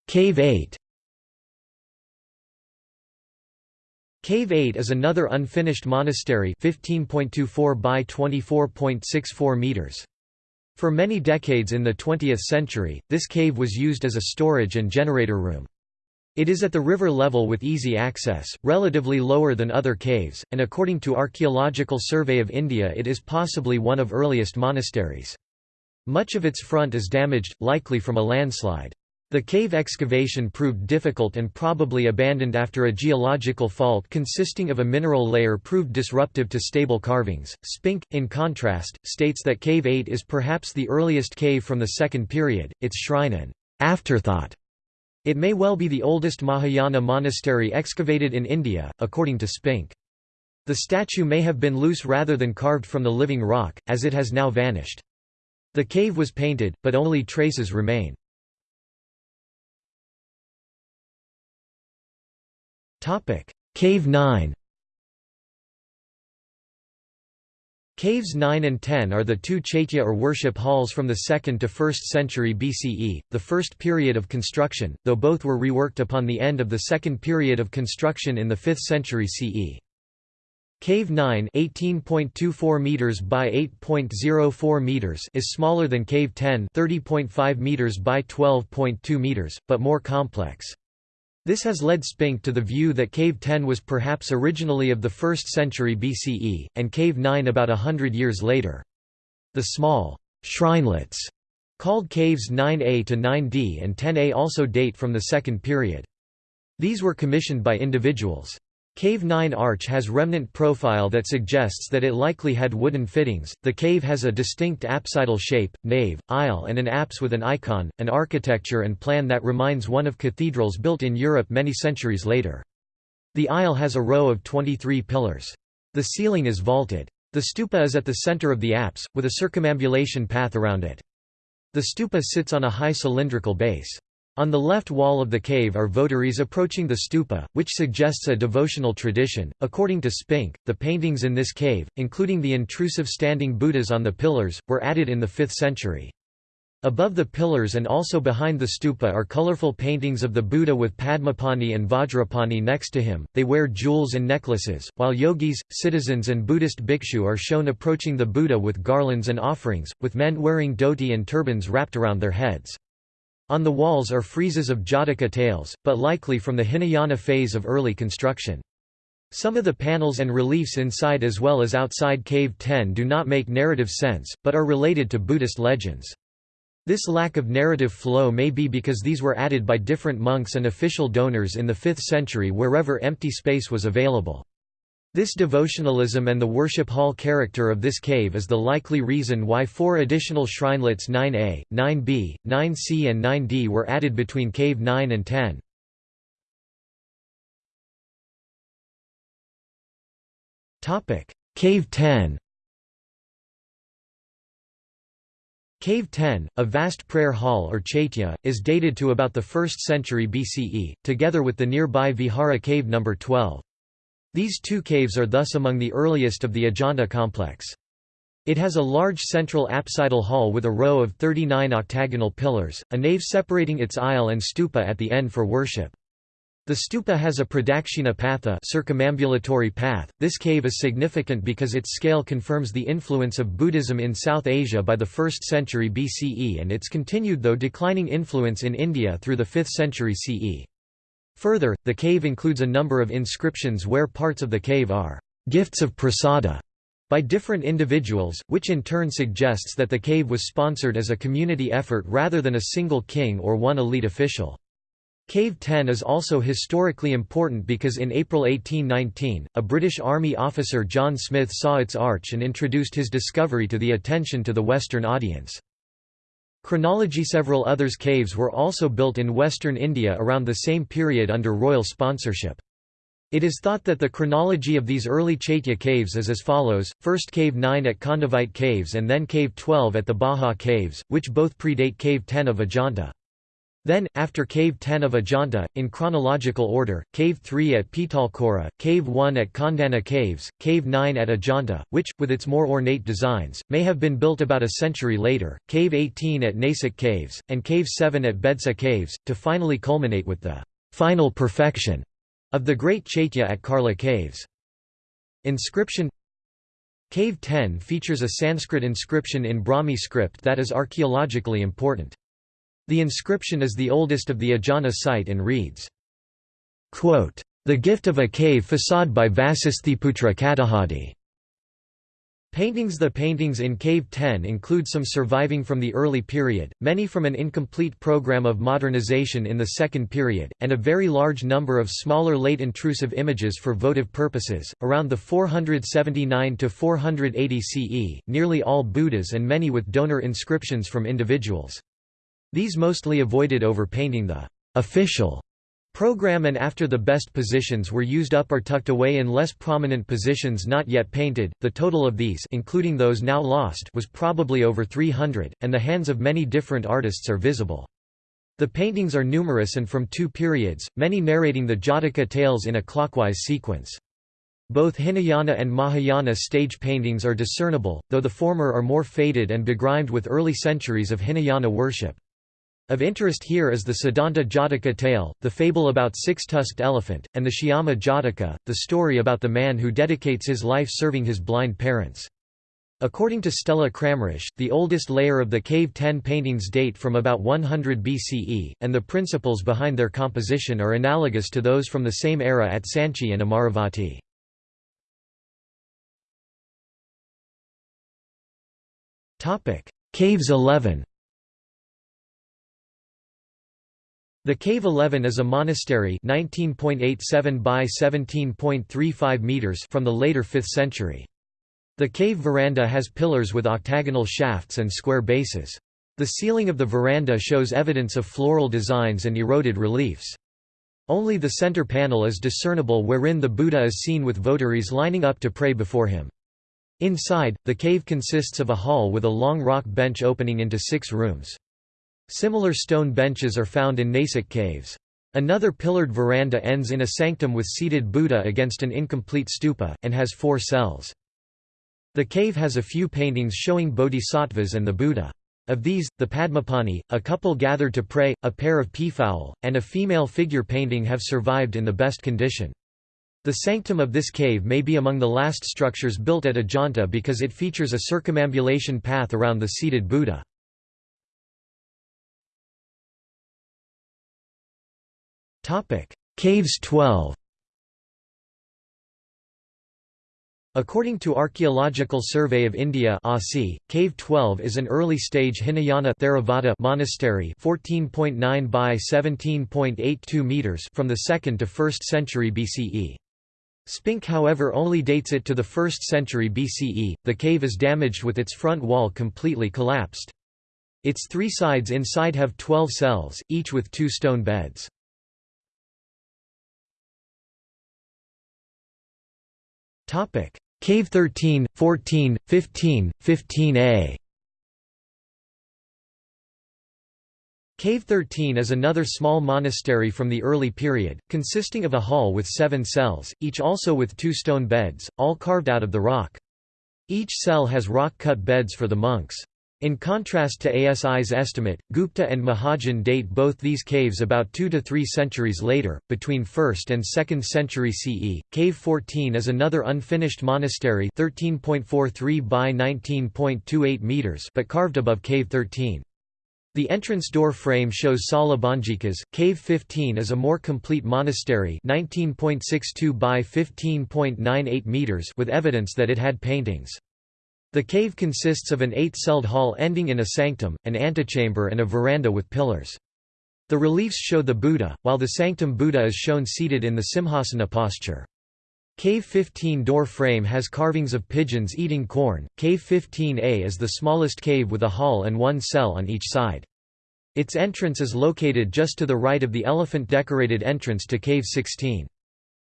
Cave 8 Cave 8 is another unfinished monastery 15.24 by 24.64 meters. For many decades in the 20th century, this cave was used as a storage and generator room. It is at the river level with easy access, relatively lower than other caves, and according to Archaeological Survey of India it is possibly one of earliest monasteries. Much of its front is damaged, likely from a landslide. The cave excavation proved difficult and probably abandoned after a geological fault consisting of a mineral layer proved disruptive to stable carvings. Spink, in contrast, states that Cave 8 is perhaps the earliest cave from the second period, its shrine an afterthought. It may well be the oldest Mahayana monastery excavated in India, according to Spink. The statue may have been loose rather than carved from the living rock, as it has now vanished. The cave was painted, but only traces remain. Cave 9 Caves 9 and 10 are the two chaitya or worship halls from the 2nd to 1st century BCE, the first period of construction, though both were reworked upon the end of the second period of construction in the 5th century CE. Cave 9 18.24 meters by 8.04 meters is smaller than Cave 10 30.5 meters by 12.2 meters, but more complex. This has led Spink to the view that Cave 10 was perhaps originally of the 1st century BCE, and Cave 9 about a hundred years later. The small shrinelets, called caves 9a to 9d and 10a also date from the second period. These were commissioned by individuals. Cave 9 arch has remnant profile that suggests that it likely had wooden fittings. The cave has a distinct apsidal shape, nave, aisle, and an apse with an icon, an architecture and plan that reminds one of cathedrals built in Europe many centuries later. The aisle has a row of 23 pillars. The ceiling is vaulted. The stupa is at the center of the apse, with a circumambulation path around it. The stupa sits on a high cylindrical base. On the left wall of the cave are votaries approaching the stupa, which suggests a devotional tradition. According to Spink, the paintings in this cave, including the intrusive standing Buddhas on the pillars, were added in the 5th century. Above the pillars and also behind the stupa are colorful paintings of the Buddha with Padmapani and Vajrapani next to him. They wear jewels and necklaces, while yogis, citizens, and Buddhist bhikshu are shown approaching the Buddha with garlands and offerings, with men wearing dhoti and turbans wrapped around their heads. On the walls are friezes of Jataka tales, but likely from the Hinayana phase of early construction. Some of the panels and reliefs inside as well as outside Cave 10 do not make narrative sense, but are related to Buddhist legends. This lack of narrative flow may be because these were added by different monks and official donors in the 5th century wherever empty space was available. This devotionalism and the worship hall character of this cave is the likely reason why four additional shrinelets 9a, 9b, 9c and 9d were added between cave 9 and 10. Cave 10 Cave 10, a vast prayer hall or chaitya, is dated to about the 1st century BCE, together with the nearby Vihara cave No. 12. These two caves are thus among the earliest of the Ajanta complex. It has a large central apsidal hall with a row of 39 octagonal pillars, a nave separating its aisle and stupa at the end for worship. The stupa has a pradakshina patha circumambulatory path. This cave is significant because its scale confirms the influence of Buddhism in South Asia by the 1st century BCE and its continued though declining influence in India through the 5th century CE. Further, the cave includes a number of inscriptions where parts of the cave are gifts of prasada by different individuals, which in turn suggests that the cave was sponsored as a community effort rather than a single king or one elite official. Cave 10 is also historically important because in April 1819, a British Army officer John Smith saw its arch and introduced his discovery to the attention to the Western audience. Chronology Several others caves were also built in western India around the same period under royal sponsorship. It is thought that the chronology of these early Chaitya caves is as follows, first Cave 9 at Kondivite Caves and then Cave 12 at the Bhaja Caves, which both predate Cave 10 of Ajanta. Then, after Cave 10 of Ajanta, in chronological order, Cave 3 at Pitalkhora, Cave 1 at Kondana Caves, Cave 9 at Ajanta, which, with its more ornate designs, may have been built about a century later, Cave 18 at Nasik Caves, and Cave 7 at Bedsa Caves, to finally culminate with the final perfection of the Great Chaitya at Karla Caves. Inscription Cave 10 features a Sanskrit inscription in Brahmi script that is archaeologically important. The inscription is the oldest of the Ajanta site and reads, quote, "...the gift of a cave facade by Vasisthiputra Katahadi." Paintings The paintings in Cave 10 include some surviving from the early period, many from an incomplete program of modernization in the second period, and a very large number of smaller late intrusive images for votive purposes. Around the 479 to 480 CE, nearly all Buddhas and many with donor inscriptions from individuals. These mostly avoided overpainting the official program and after the best positions were used up or tucked away in less prominent positions not yet painted, the total of these including those now lost was probably over 300, and the hands of many different artists are visible. The paintings are numerous and from two periods, many narrating the Jataka tales in a clockwise sequence. Both Hinayana and Mahayana stage paintings are discernible, though the former are more faded and begrimed with early centuries of Hinayana worship. Of interest here is the Shaddanta Jataka tale, the fable about six-tusked elephant, and the Shyama Jataka, the story about the man who dedicates his life serving his blind parents. According to Stella Kramrisch, the oldest layer of the Cave 10 paintings date from about 100 BCE, and the principles behind their composition are analogous to those from the same era at Sanchi and Amaravati. Caves 11 The Cave 11 is a monastery 19.87 by 17.35 meters from the later 5th century. The cave veranda has pillars with octagonal shafts and square bases. The ceiling of the veranda shows evidence of floral designs and eroded reliefs. Only the center panel is discernible wherein the Buddha is seen with votaries lining up to pray before him. Inside, the cave consists of a hall with a long rock bench opening into six rooms. Similar stone benches are found in Nasik caves. Another pillared veranda ends in a sanctum with seated Buddha against an incomplete stupa, and has four cells. The cave has a few paintings showing bodhisattvas and the Buddha. Of these, the Padmapani, a couple gathered to pray, a pair of peafowl, and a female figure painting have survived in the best condition. The sanctum of this cave may be among the last structures built at Ajanta because it features a circumambulation path around the seated Buddha. Caves 12 According to Archaeological Survey of India ASI, Cave 12 is an early-stage Hinayana Theravada monastery 14.9 by 17.82 meters from the 2nd to 1st century BCE. Spink however only dates it to the 1st century BCE. The cave is damaged with its front wall completely collapsed. Its three sides inside have 12 cells, each with two stone beds. Cave 13, 14, 15, 15a Cave 13 is another small monastery from the early period, consisting of a hall with seven cells, each also with two stone beds, all carved out of the rock. Each cell has rock-cut beds for the monks. In contrast to ASI's estimate, Gupta and Mahajan date both these caves about 2 to 3 centuries later, between 1st and 2nd century CE. Cave 14 is another unfinished monastery 13.43 by 19.28 meters but carved above Cave 13. The entrance door frame shows Salabhanjikas. Cave 15 is a more complete monastery 19.62 by 15.98 meters with evidence that it had paintings. The cave consists of an eight-celled hall ending in a sanctum, an antechamber and a veranda with pillars. The reliefs show the Buddha, while the sanctum Buddha is shown seated in the Simhasana posture. Cave 15 door frame has carvings of pigeons eating corn. Cave 15A is the smallest cave with a hall and one cell on each side. Its entrance is located just to the right of the elephant-decorated entrance to Cave 16.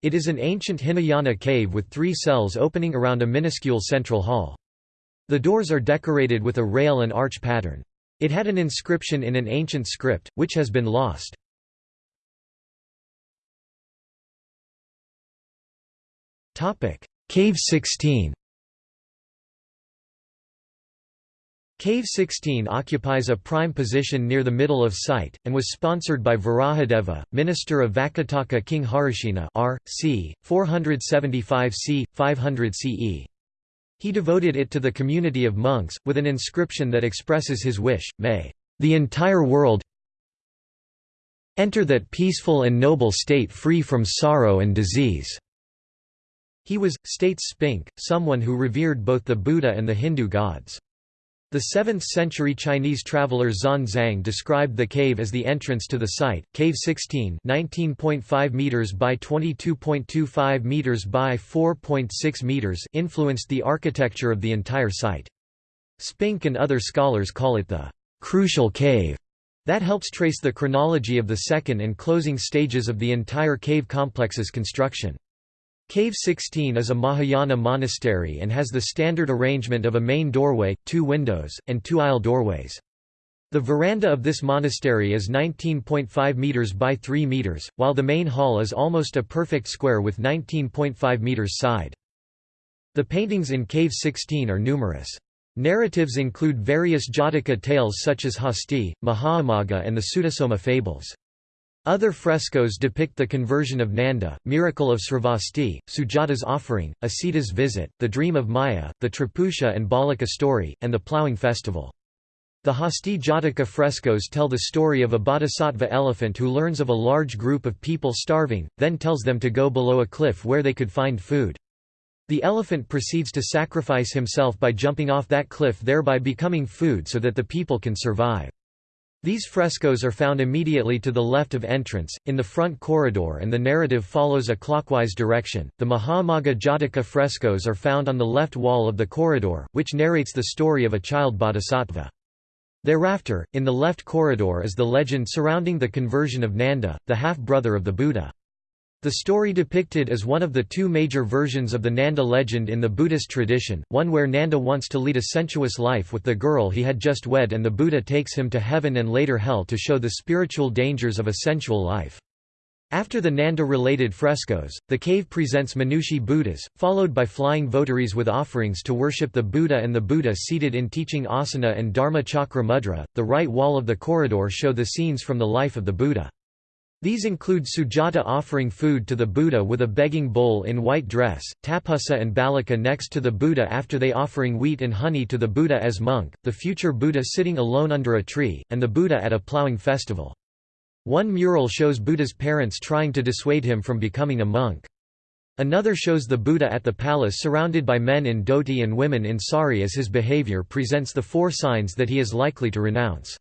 It is an ancient Hinayana cave with three cells opening around a minuscule central hall. The doors are decorated with a rail and arch pattern. It had an inscription in an ancient script, which has been lost. Cave 16 Cave 16 occupies a prime position near the middle of site, and was sponsored by Varahadeva, minister of Vakataka King Harisena r. c. 475 c. 500 CE. He devoted it to the community of monks, with an inscription that expresses his wish, may the entire world enter that peaceful and noble state free from sorrow and disease." He was, states Spink, someone who revered both the Buddha and the Hindu gods. The 7th-century Chinese traveller Xuanzang described the cave as the entrance to the site. Cave 16, 19.5 meters by 22.25 meters by 4.6 meters, influenced the architecture of the entire site. Spink and other scholars call it the crucial cave. That helps trace the chronology of the second and closing stages of the entire cave complex's construction. Cave 16 is a Mahayana monastery and has the standard arrangement of a main doorway, two windows, and two aisle doorways. The veranda of this monastery is 19.5 meters by 3 meters, while the main hall is almost a perfect square with 19.5 meters side. The paintings in Cave 16 are numerous. Narratives include various Jataka tales such as Hasti, Mahaummagga and the Sutasoma fables. Other frescoes depict the conversion of Nanda, miracle of Sravasti, Sujata's offering, Asita's visit, the dream of Maya, the Tripusha and Balika story, and the ploughing festival. The Hasti Jataka frescoes tell the story of a bodhisattva elephant who learns of a large group of people starving, then tells them to go below a cliff where they could find food. The elephant proceeds to sacrifice himself by jumping off that cliff thereby becoming food so that the people can survive. These frescoes are found immediately to the left of entrance, in the front corridor and the narrative follows a clockwise direction. The Mahaummagga Jataka frescoes are found on the left wall of the corridor, which narrates the story of a child bodhisattva. Thereafter, in the left corridor is the legend surrounding the conversion of Nanda, the half-brother of the Buddha. The story depicted is one of the two major versions of the Nanda legend in the Buddhist tradition, one where Nanda wants to lead a sensuous life with the girl he had just wed and the Buddha takes him to heaven and later hell to show the spiritual dangers of a sensual life. After the Nanda-related frescoes, the cave presents Manushi Buddhas, followed by flying votaries with offerings to worship the Buddha and the Buddha seated in teaching asana and Dharma chakra mudra. The right wall of the corridor show the scenes from the life of the Buddha. These include Sujata offering food to the Buddha with a begging bowl in white dress, Tapussa and Balika next to the Buddha after they offering wheat and honey to the Buddha as monk, the future Buddha sitting alone under a tree, and the Buddha at a ploughing festival. One mural shows Buddha's parents trying to dissuade him from becoming a monk. Another shows the Buddha at the palace surrounded by men in dhoti and women in sari as his behavior presents the four signs that he is likely to renounce.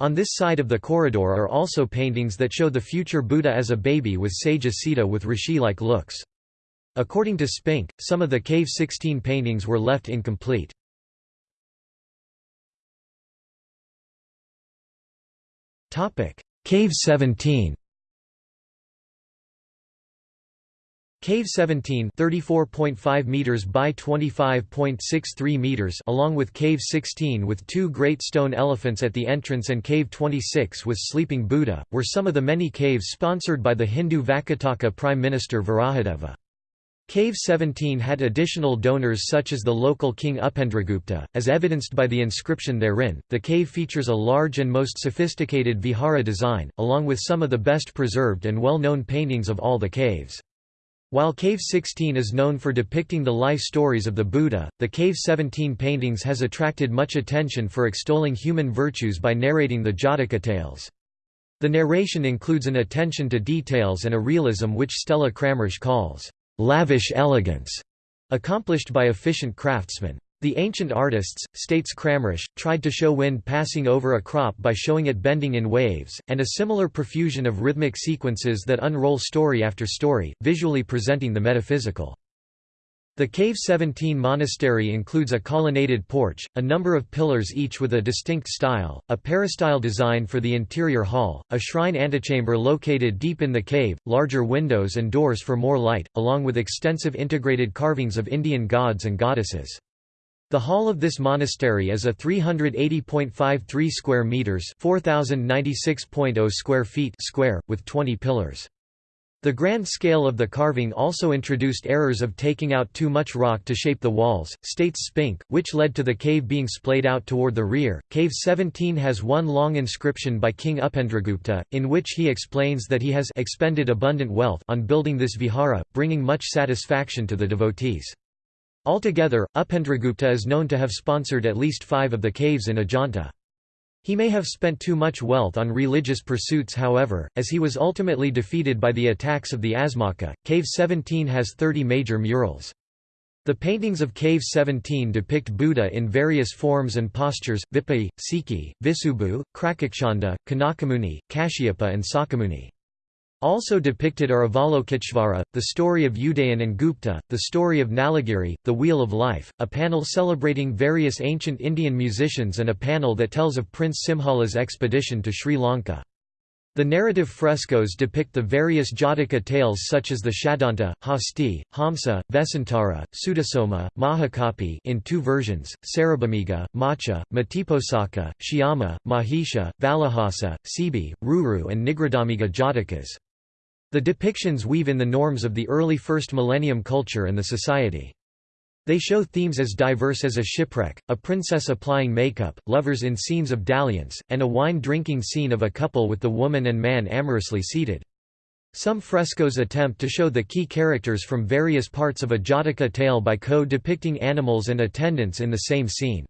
On this side of the corridor are also paintings that show the future Buddha as a baby with sage Asita with rishi-like looks. According to Spink, some of the Cave 16 paintings were left incomplete. Cave 17 Cave 17 34.5 meters by 25.63 meters along with Cave 16 with two great stone elephants at the entrance and Cave 26 with sleeping Buddha, were some of the many caves sponsored by the Hindu Vakataka Prime Minister Varahadeva. Cave 17 had additional donors such as the local king Upendragupta, as evidenced by the inscription therein. The cave features a large and most sophisticated vihara design, along with some of the best preserved and well-known paintings of all the caves. While Cave 16 is known for depicting the life stories of the Buddha, the Cave 17 paintings has attracted much attention for extolling human virtues by narrating the Jataka tales. The narration includes an attention to details and a realism which Stella Kramrisch calls, "...lavish elegance", accomplished by efficient craftsmen. The ancient artists, states Kramrisch, tried to show wind passing over a crop by showing it bending in waves, and a similar profusion of rhythmic sequences that unroll story after story, visually presenting the metaphysical. The Cave 17 monastery includes a colonnaded porch, a number of pillars each with a distinct style, a peristyle design for the interior hall, a shrine antechamber located deep in the cave, larger windows and doors for more light, along with extensive integrated carvings of Indian gods and goddesses. The hall of this monastery is a 380.53 square meters, 4096.0 square feet square with 20 pillars. The grand scale of the carving also introduced errors of taking out too much rock to shape the walls, states Spink, which led to the cave being splayed out toward the rear. Cave 17 has one long inscription by King Upendragupta, in which he explains that he has expended abundant wealth on building this vihara, bringing much satisfaction to the devotees. Altogether, Upendragupta is known to have sponsored at least five of the caves in Ajanta. He may have spent too much wealth on religious pursuits however, as he was ultimately defeated by the attacks of the Asmaka. Cave 17 has 30 major murals. The paintings of Cave 17 depict Buddha in various forms and postures, Vipai, Siki, Visubhu, Krakuchchanda, Kanakamuni, Kashyapa and Sakyamuni. Also depicted are Avalokiteshvara, the story of Udayan and Gupta, the story of Nalagiri, the Wheel of Life, a panel celebrating various ancient Indian musicians and a panel that tells of Prince Simhala's expedition to Sri Lanka. The narrative frescoes depict the various Jataka tales such as the Shadanta, Hasti, Hamsa, Vesantara, Sutasoma, Mahakapi in two versions, Sarabhamiga, Macha, Matiposaka, Shyama, Mahisha, Valahasa, Sibi, Ruru and Nigrodhamiga Jatakas. The depictions weave in the norms of the early first millennium culture and the society. They show themes as diverse as a shipwreck, a princess applying makeup, lovers in scenes of dalliance, and a wine-drinking scene of a couple with the woman and man amorously seated. Some frescoes attempt to show the key characters from various parts of a Jataka tale by co-depicting animals and attendants in the same scene.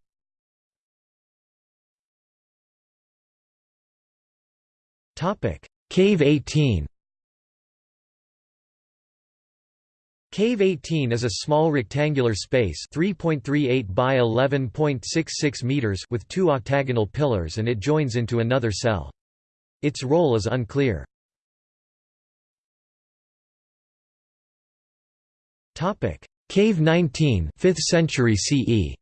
Cave 18 Cave 18 is a small rectangular space 3.38 by 11.66 meters with two octagonal pillars and it joins into another cell. Its role is unclear. Cave 19 5th century CE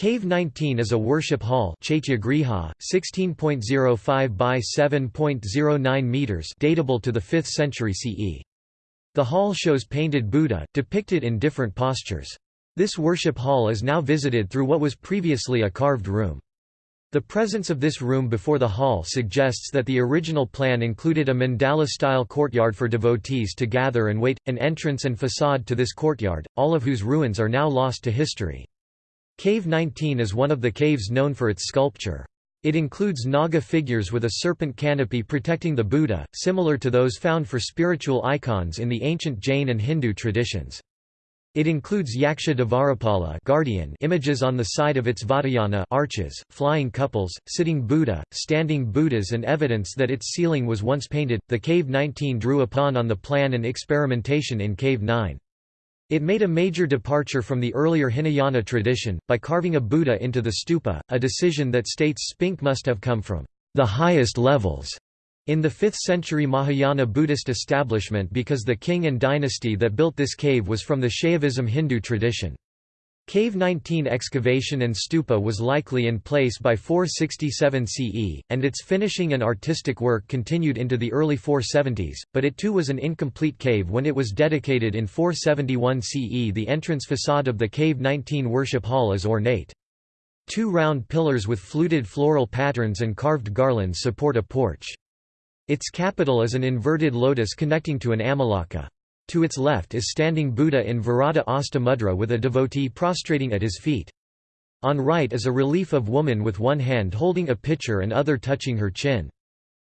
Cave 19 is a worship hall 16.05 by 7.09 meters datable to the 5th century CE. The hall shows painted Buddha, depicted in different postures. This worship hall is now visited through what was previously a carved room. The presence of this room before the hall suggests that the original plan included a mandala-style courtyard for devotees to gather and wait, an entrance and facade to this courtyard, all of whose ruins are now lost to history. Cave 19 is one of the caves known for its sculpture. It includes Naga figures with a serpent canopy protecting the Buddha, similar to those found for spiritual icons in the ancient Jain and Hindu traditions. It includes Yaksha Dvarapala guardian images on the side of its Vatayana arches, flying couples, sitting Buddha, standing Buddhas and evidence that its ceiling was once painted. The Cave 19 drew upon on the plan and experimentation in Cave 9. It made a major departure from the earlier Hinayana tradition, by carving a Buddha into the stupa, a decision that states Spink must have come from the highest levels in the 5th century Mahayana Buddhist establishment because the king and dynasty that built this cave was from the Shaivism Hindu tradition. Cave 19 excavation and stupa was likely in place by 467 CE, and its finishing and artistic work continued into the early 470s, but it too was an incomplete cave when it was dedicated in 471 CE. The entrance facade of the Cave 19 worship hall is ornate. Two round pillars with fluted floral patterns and carved garlands support a porch. Its capital is an inverted lotus connecting to an amalaka. To its left is standing Buddha in Varada Hasta Mudra with a devotee prostrating at his feet. On right is a relief of woman with one hand holding a pitcher and other touching her chin.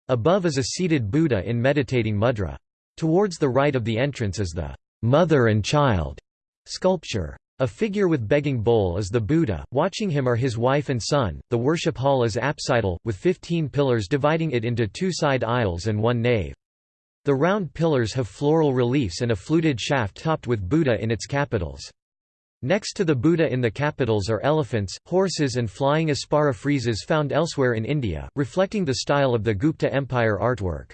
Above is a seated Buddha in meditating mudra. Towards the right of the entrance is the mother and child sculpture. A figure with begging bowl is the Buddha, watching him are his wife and son. The worship hall is apsidal, with 15 pillars dividing it into two side aisles and one nave. The round pillars have floral reliefs and a fluted shaft topped with Buddha in its capitals. Next to the Buddha in the capitals are elephants, horses and flying apsara friezes found elsewhere in India, reflecting the style of the Gupta Empire artwork.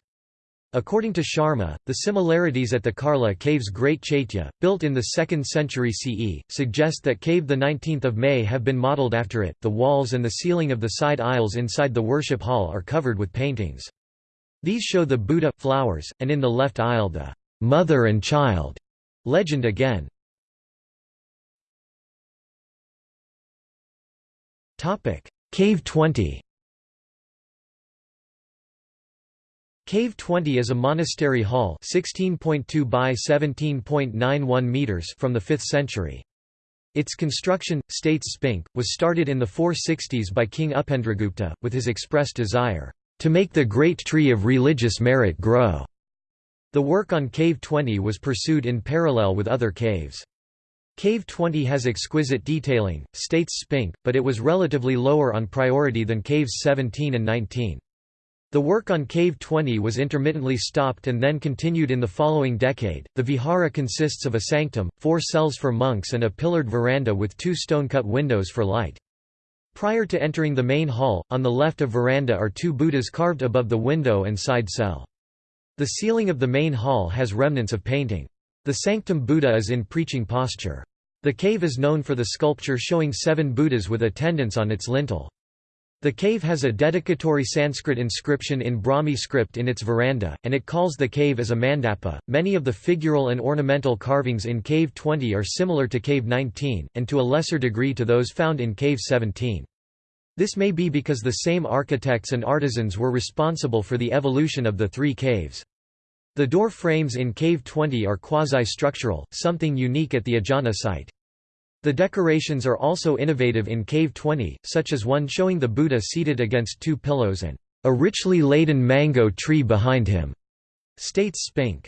According to Sharma, the similarities at the Karla Cave's Great Chaitya, built in the 2nd century CE, suggest that cave the 19th of May have been modelled after it. The walls and the ceiling of the side aisles inside the worship hall are covered with paintings. These show the Buddha, flowers, and in the left aisle the mother and child legend again. Cave 20 Cave 20 is a monastery hall 16.2 by 17.91 meters from the 5th century. Its construction, states Spink, was started in the 460s by King Upendragupta, with his express desire, "...to make the great tree of religious merit grow." The work on Cave 20 was pursued in parallel with other caves. Cave 20 has exquisite detailing, states Spink, but it was relatively lower on priority than Caves 17 and 19. The work on Cave 20 was intermittently stopped and then continued in the following decade. The vihara consists of a sanctum, four cells for monks, and a pillared veranda with two stone cut windows for light. Prior to entering the main hall, on the left of veranda are two Buddhas carved above the window and side cell. The ceiling of the main hall has remnants of painting. The sanctum Buddha is in preaching posture. The cave is known for the sculpture showing seven Buddhas with attendants on its lintel. The cave has a dedicatory Sanskrit inscription in Brahmi script in its veranda, and it calls the cave as a mandapa. Many of the figural and ornamental carvings in Cave 20 are similar to Cave 19, and to a lesser degree to those found in Cave 17. This may be because the same architects and artisans were responsible for the evolution of the three caves. The door frames in Cave 20 are quasi-structural, something unique at the Ajanta site. The decorations are also innovative in Cave 20, such as one showing the Buddha seated against two pillows and a richly laden mango tree behind him, states Spink.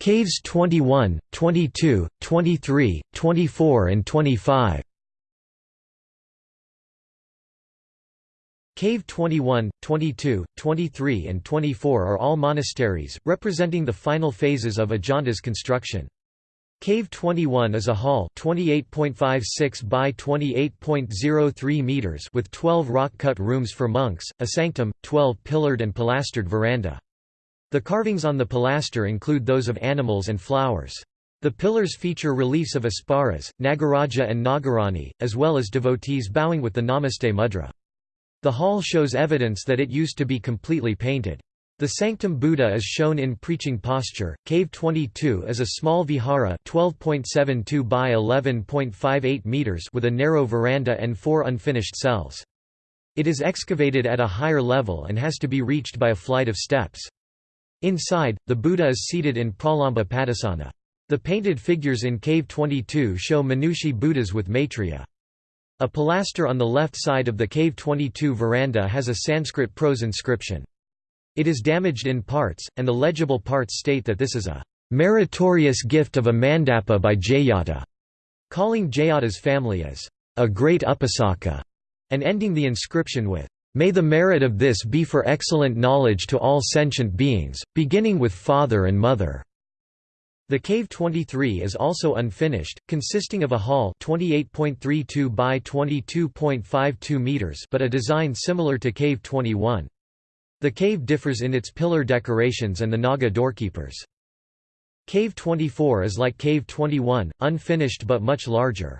Caves 21, 22, 23, 24 and 25 Cave 21, 22, 23 and 24 are all monasteries, representing the final phases of Ajanta's construction. Cave 21 is a hall 28.56 by 28.03 meters with 12 rock-cut rooms for monks, a sanctum, 12 pillared and pilastered veranda. The carvings on the pilaster include those of animals and flowers. The pillars feature reliefs of Apsaras, Nagaraja and Nagarani, as well as devotees bowing with the Namaste mudra. The hall shows evidence that it used to be completely painted. The Sanctum Buddha is shown in preaching posture. Cave 22 is a small vihara 12.72 by 11.58 meters with a narrow veranda and four unfinished cells. It is excavated at a higher level and has to be reached by a flight of steps. Inside, the Buddha is seated in Pralamba Padasana. The painted figures in Cave 22 show Manushi Buddhas with Maitreya. A pilaster on the left side of the Cave 22 veranda has a Sanskrit prose inscription. It is damaged in parts, and the legible parts state that this is a meritorious gift of a mandapa by Jayata, calling Jayata's family as a great upasaka, and ending the inscription with May the merit of this be for excellent knowledge to all sentient beings, beginning with father and mother. The Cave 23 is also unfinished, consisting of a hall 28.32 by 22.52 meters but a design similar to Cave 21. The cave differs in its pillar decorations and the Naga doorkeepers. Cave 24 is like Cave 21, unfinished but much larger.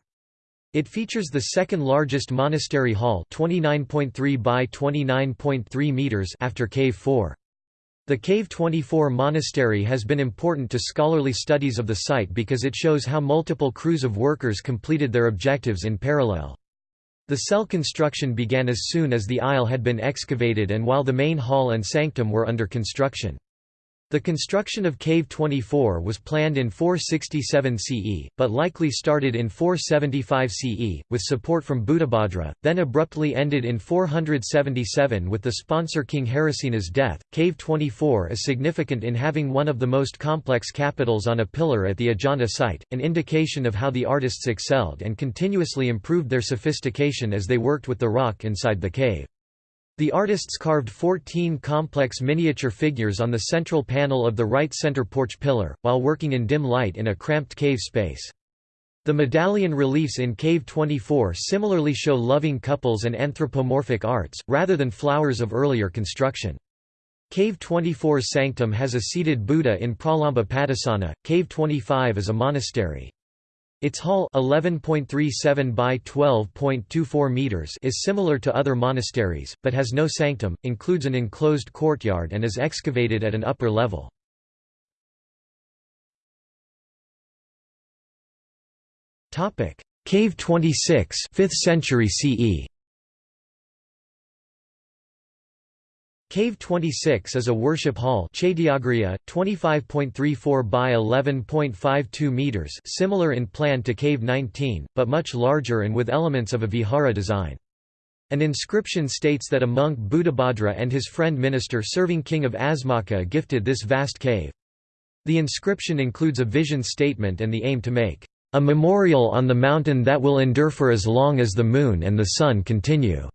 It features the second largest monastery hall 29.3 by 29.3 meters after Cave 4. The Cave 24 monastery has been important to scholarly studies of the site because it shows how multiple crews of workers completed their objectives in parallel. The cell construction began as soon as the aisle had been excavated and while the main hall and sanctum were under construction. The construction of Cave 24 was planned in 467 CE, but likely started in 475 CE, with support from Buddhabhadra, then abruptly ended in 477 with the sponsor King Harisena's death. Cave 24 is significant in having one of the most complex capitals on a pillar at the Ajanta site, an indication of how the artists excelled and continuously improved their sophistication as they worked with the rock inside the cave. The artists carved 14 complex miniature figures on the central panel of the right center porch pillar, while working in dim light in a cramped cave space. The medallion reliefs in Cave 24 similarly show loving couples and anthropomorphic arts, rather than flowers of earlier construction. Cave 24's sanctum has a seated Buddha in Pralamba Padasana, Cave 25 is a monastery. Its hall 11.37 by 12.24 meters is similar to other monasteries, but has no sanctum, includes an enclosed courtyard and is excavated at an upper level. Cave 26 5th century CE Cave 26 is a worship hall 25.34 by 11.52 meters similar in plan to Cave 19, but much larger and with elements of a vihara design. An inscription states that a monk Buddhabhadra and his friend minister serving king of Asmaka gifted this vast cave. The inscription includes a vision statement and the aim to make a memorial on the mountain that will endure for as long as the moon and the sun continue.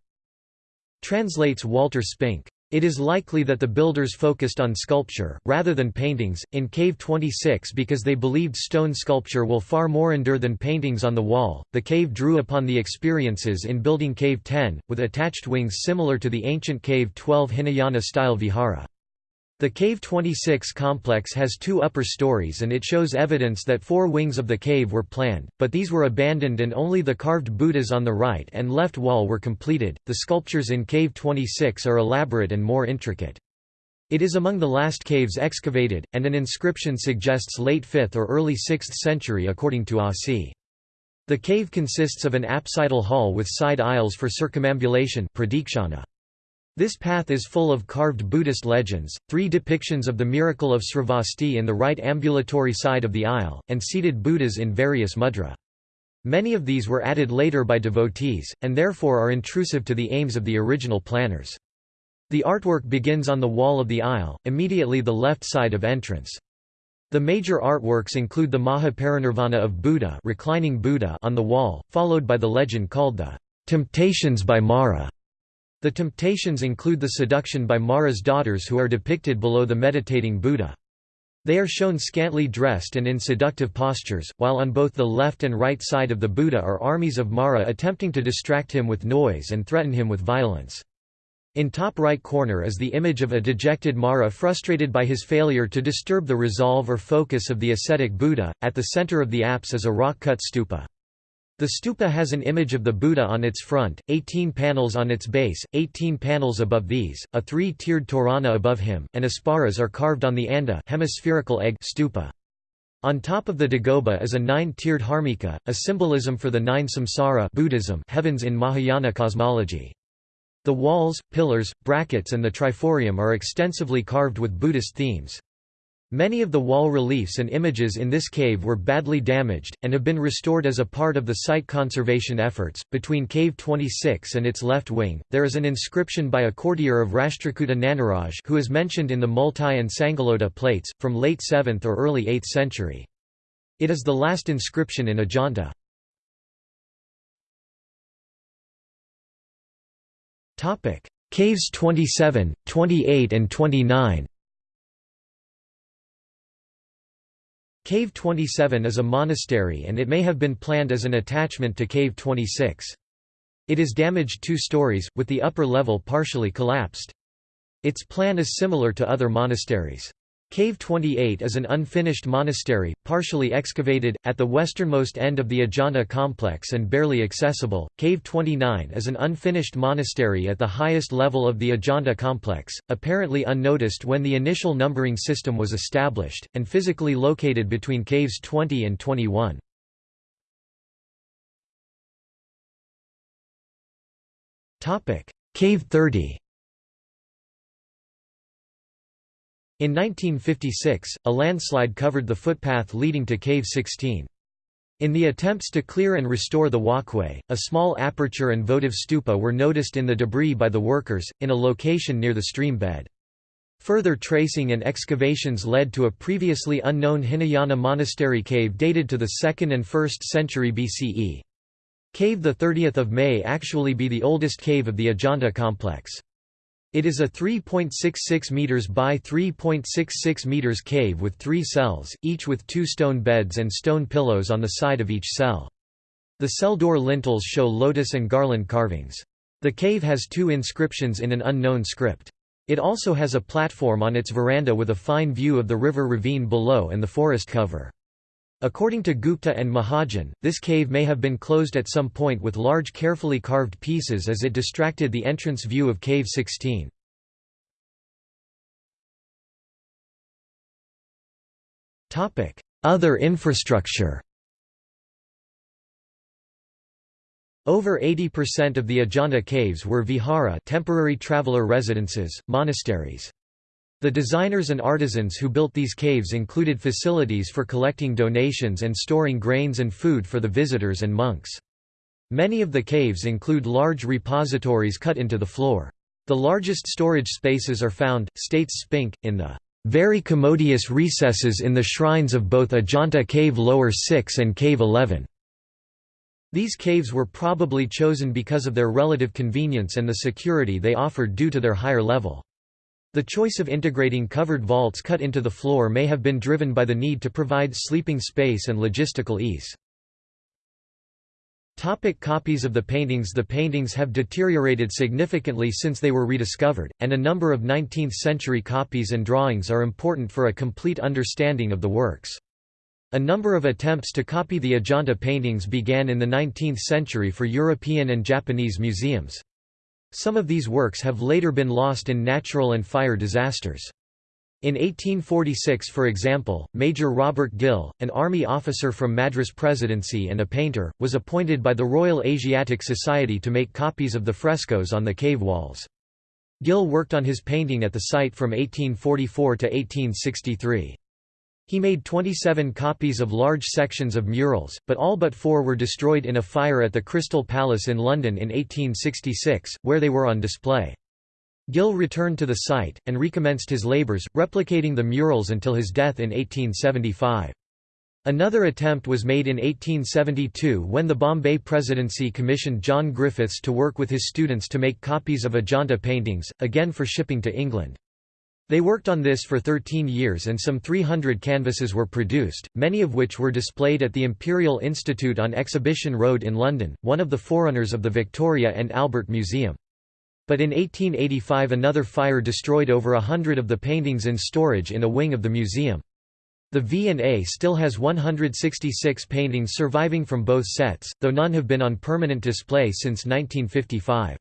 Translates Walter Spink. It is likely that the builders focused on sculpture, rather than paintings, in Cave 26 because they believed stone sculpture will far more endure than paintings on the wall. The cave drew upon the experiences in building Cave 10, with attached wings similar to the ancient Cave 12 Hinayana style vihara. The Cave 26 complex has two upper stories and it shows evidence that four wings of the cave were planned, but these were abandoned and only the carved Buddhas on the right and left wall were completed. The sculptures in Cave 26 are elaborate and more intricate. It is among the last caves excavated, and an inscription suggests late 5th or early 6th century according to ASI The cave consists of an apsidal hall with side aisles for circumambulation pradakshina. This path is full of carved Buddhist legends, three depictions of the miracle of Sravasti in the right ambulatory side of the aisle, and seated Buddhas in various mudra. Many of these were added later by devotees, and therefore are intrusive to the aims of the original planners. The artwork begins on the wall of the aisle, immediately the left side of entrance. The major artworks include the Mahaparinirvana of Buddha, reclining Buddha on the wall, followed by the legend called the Temptations by Mara the temptations include the seduction by Mara's daughters who are depicted below the meditating Buddha. They are shown scantily dressed and in seductive postures, while on both the left and right side of the Buddha are armies of Mara attempting to distract him with noise and threaten him with violence. In top right corner is the image of a dejected Mara frustrated by his failure to disturb the resolve or focus of the ascetic Buddha. At the center of the apse is a rock-cut stupa. The stupa has an image of the Buddha on its front, 18 panels on its base, 18 panels above these, a three-tiered torana above him, and apsaras are carved on the anda hemispherical egg stupa. On top of the dagoba is a nine-tiered harmika, a symbolism for the nine samsara Buddhism heavens in Mahayana cosmology. The walls, pillars, brackets and the triforium are extensively carved with Buddhist themes. Many of the wall reliefs and images in this cave were badly damaged, and have been restored as a part of the site conservation efforts. Between Cave 26 and its left wing, there is an inscription by a courtier of Rashtrakuta Nanaraj who is mentioned in the Multai and Sangaloda plates, from late 7th or early 8th century. It is the last inscription in Ajanta. Caves 27, 28 and 29 Cave 27 is a monastery and it may have been planned as an attachment to Cave 26. It is damaged two stories, with the upper level partially collapsed. Its plan is similar to other monasteries. Cave 28 is an unfinished monastery, partially excavated, at the westernmost end of the Ajanta complex and barely accessible. Cave 29 is an unfinished monastery at the highest level of the Ajanta complex, apparently unnoticed when the initial numbering system was established, and physically located between caves 20 and 21. Cave 30 In 1956, a landslide covered the footpath leading to Cave 16. In the attempts to clear and restore the walkway, a small aperture and votive stupa were noticed in the debris by the workers, in a location near the stream bed. Further tracing and excavations led to a previously unknown Hinayana monastery cave dated to the 2nd and 1st century BCE. Cave 30 may actually be the oldest cave of the Ajanta complex. It is a 3.66 meters by 3.66 meters cave with three cells, each with two stone beds and stone pillows on the side of each cell. The cell door lintels show lotus and garland carvings. The cave has two inscriptions in an unknown script. It also has a platform on its veranda with a fine view of the river ravine below and the forest cover. According to Gupta and Mahajan, this cave may have been closed at some point with large carefully carved pieces as it distracted the entrance view of Cave 16. Other infrastructure Over 80% of the Ajanta caves were vihara temporary traveler residences, monasteries. The designers and artisans who built these caves included facilities for collecting donations and storing grains and food for the visitors and monks. Many of the caves include large repositories cut into the floor. The largest storage spaces are found, states Spink, in the very commodious recesses in the shrines of both Ajanta Cave Lower 6 and Cave 11. These caves were probably chosen because of their relative convenience and the security they offered due to their higher level. The choice of integrating covered vaults cut into the floor may have been driven by the need to provide sleeping space and logistical ease. Topic copies of the paintings The paintings have deteriorated significantly since they were rediscovered, and a number of 19th-century copies and drawings are important for a complete understanding of the works. A number of attempts to copy the Ajanta paintings began in the 19th century for European and Japanese museums. Some of these works have later been lost in natural and fire disasters. In 1846 for example, Major Robert Gill, an army officer from Madras Presidency and a painter, was appointed by the Royal Asiatic Society to make copies of the frescoes on the cave walls. Gill worked on his painting at the site from 1844 to 1863. He made 27 copies of large sections of murals, but all but four were destroyed in a fire at the Crystal Palace in London in 1866, where they were on display. Gill returned to the site, and recommenced his labours, replicating the murals until his death in 1875. Another attempt was made in 1872 when the Bombay Presidency commissioned John Griffiths to work with his students to make copies of Ajanta paintings, again for shipping to England. They worked on this for 13 years and some 300 canvases were produced, many of which were displayed at the Imperial Institute on Exhibition Road in London, one of the forerunners of the Victoria and Albert Museum. But in 1885 another fire destroyed over a hundred of the paintings in storage in a wing of the museum. The V&A still has 166 paintings surviving from both sets, though none have been on permanent display since 1955.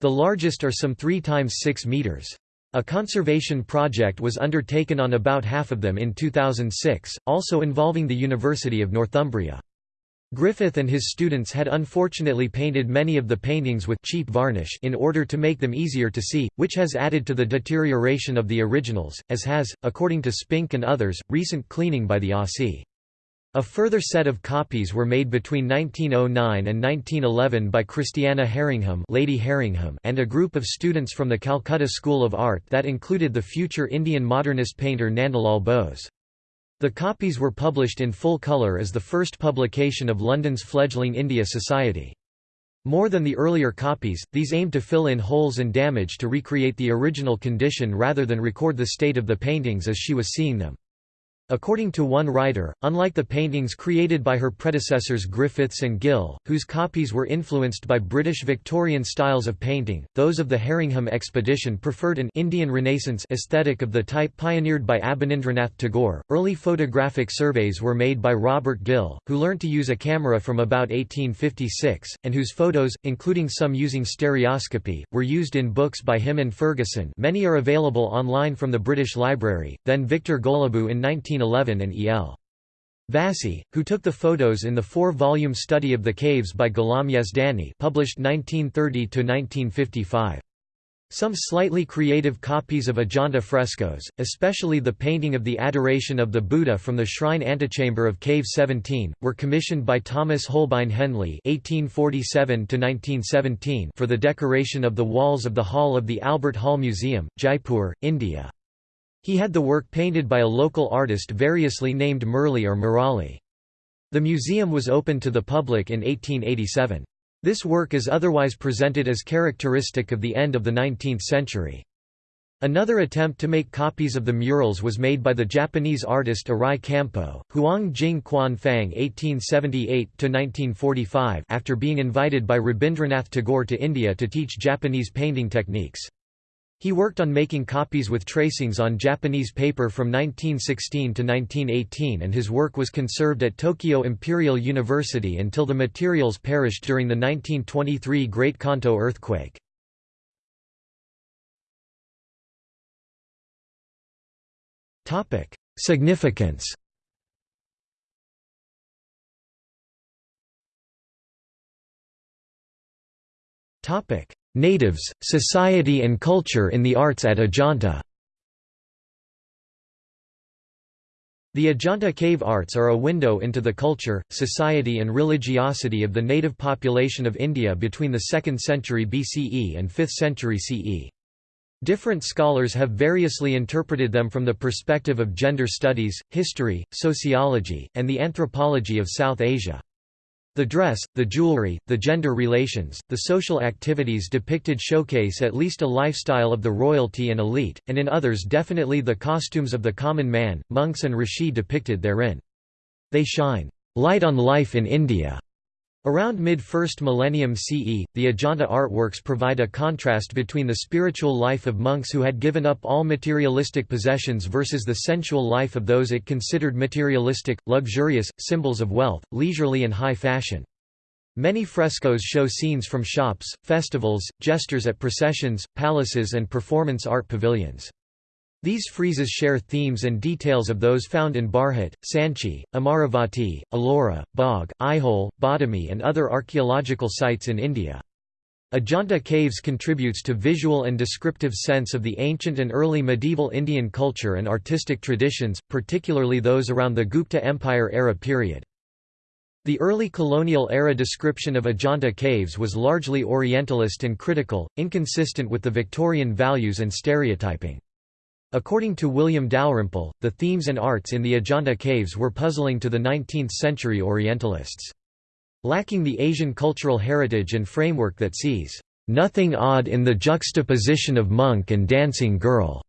The largest are some 3 times 6 meters. A conservation project was undertaken on about half of them in 2006, also involving the University of Northumbria. Griffith and his students had unfortunately painted many of the paintings with cheap varnish in order to make them easier to see, which has added to the deterioration of the originals, as has, according to Spink and others, recent cleaning by the ASI. A further set of copies were made between 1909 and 1911 by Christiana Herringham, Lady Herringham and a group of students from the Calcutta School of Art that included the future Indian modernist painter Nandalal Bose. The copies were published in full colour as the first publication of London's fledgling India Society. More than the earlier copies, these aimed to fill in holes and damage to recreate the original condition rather than record the state of the paintings as she was seeing them. According to one writer, unlike the paintings created by her predecessors Griffiths and Gill, whose copies were influenced by British Victorian styles of painting, those of the Herringham expedition preferred an Indian Renaissance aesthetic of the type pioneered by Abanindranath Tagore. Early photographic surveys were made by Robert Gill, who learnt to use a camera from about 1856, and whose photos, including some using stereoscopy, were used in books by him and Fergusson. Many are available online from the British Library. Then Victor Goloubew in 19 1911 and E. L. Vassi, who took the photos in the four-volume Study of the Caves by Ghulam Yazdani published 1930–1955. Some slightly creative copies of Ajanta frescoes, especially the painting of the Adoration of the Buddha from the shrine antechamber of Cave 17, were commissioned by Thomas Holbein Hendley (1847–1917) for the decoration of the walls of the hall of the Albert Hall Museum, Jaipur, India. He had the work painted by a local artist variously named Murli or Murali. The museum was opened to the public in 1887. This work is otherwise presented as characteristic of the end of the 19th century. Another attempt to make copies of the murals was made by the Japanese artist Arai Kampo, Huang Jing Quan Fang (1878–1945), after being invited by Rabindranath Tagore to India to teach Japanese painting techniques. He worked on making copies with tracings on Japanese paper from 1916 to 1918 and his work was conserved at Tokyo Imperial University until the materials perished during the 1923 Great Kanto earthquake. Significance Natives, society and culture in the arts at Ajanta The Ajanta cave arts are a window into the culture, society and religiosity of the native population of India between the 2nd century BCE and 5th century CE. Different scholars have variously interpreted them from the perspective of gender studies, history, sociology, and the anthropology of South Asia. The dress, the jewelry, the gender relations, the social activities depicted showcase at least a lifestyle of the royalty and elite, and in others definitely the costumes of the common man, monks and rishi depicted therein. They shine light on life in India Around mid-1st millennium CE, the Ajanta artworks provide a contrast between the spiritual life of monks who had given up all materialistic possessions versus the sensual life of those it considered materialistic, luxurious, symbols of wealth, leisurely and high fashion. Many frescoes show scenes from shops, festivals, gestures at processions, palaces and performance art pavilions. These friezes share themes and details of those found in Bharhut, Sanchi, Amaravati, Ellora, Bagh, Aihole, Badami and other archaeological sites in India. Ajanta caves contributes to visual and descriptive sense of the ancient and early medieval Indian culture and artistic traditions, particularly those around the Gupta Empire era period. The early colonial era description of Ajanta caves was largely Orientalist and critical, inconsistent with the Victorian values and stereotyping. According to William Dalrymple, the themes and arts in the Ajanta caves were puzzling to the 19th-century Orientalists. Lacking the Asian cultural heritage and framework that sees, "...nothing odd in the juxtaposition of monk and dancing girl."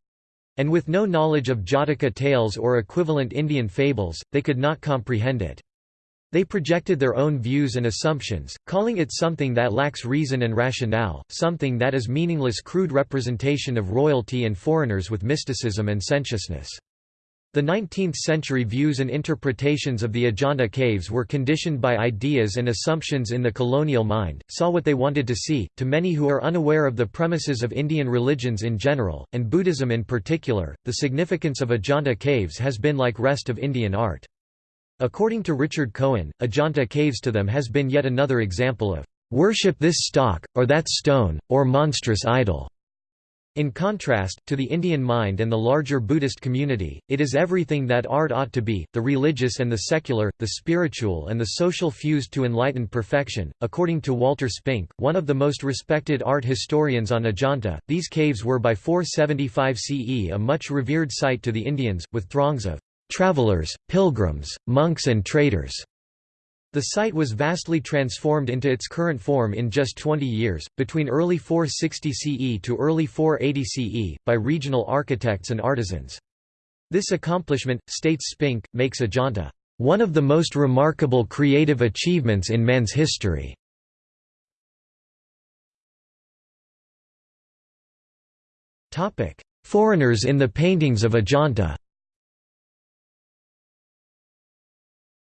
And with no knowledge of Jataka tales or equivalent Indian fables, they could not comprehend it. They projected their own views and assumptions, calling it something that lacks reason and rationale, something that is meaningless crude representation of royalty and foreigners with mysticism and sensuousness. The 19th-century views and interpretations of the Ajanta caves were conditioned by ideas and assumptions in the colonial mind, saw what they wanted to see. To many who are unaware of the premises of Indian religions in general, and Buddhism in particular, the significance of Ajanta caves has been like rest of Indian art. According to Richard Cohen, Ajanta caves to them has been yet another example of worship this stock, or that stone, or monstrous idol. In contrast, to the Indian mind and the larger Buddhist community, it is everything that art ought to be, the religious and the secular, the spiritual and the social fused to enlightened perfection. According to Walter Spink, one of the most respected art historians on Ajanta, these caves were by 475 CE a much revered site to the Indians, with throngs of travelers, pilgrims, monks and traders. The site was vastly transformed into its current form in just 20 years, between early 460 CE to early 480 CE, by regional architects and artisans. This accomplishment, states Spink, makes Ajanta, "...one of the most remarkable creative achievements in man's history." Foreigners in the paintings of Ajanta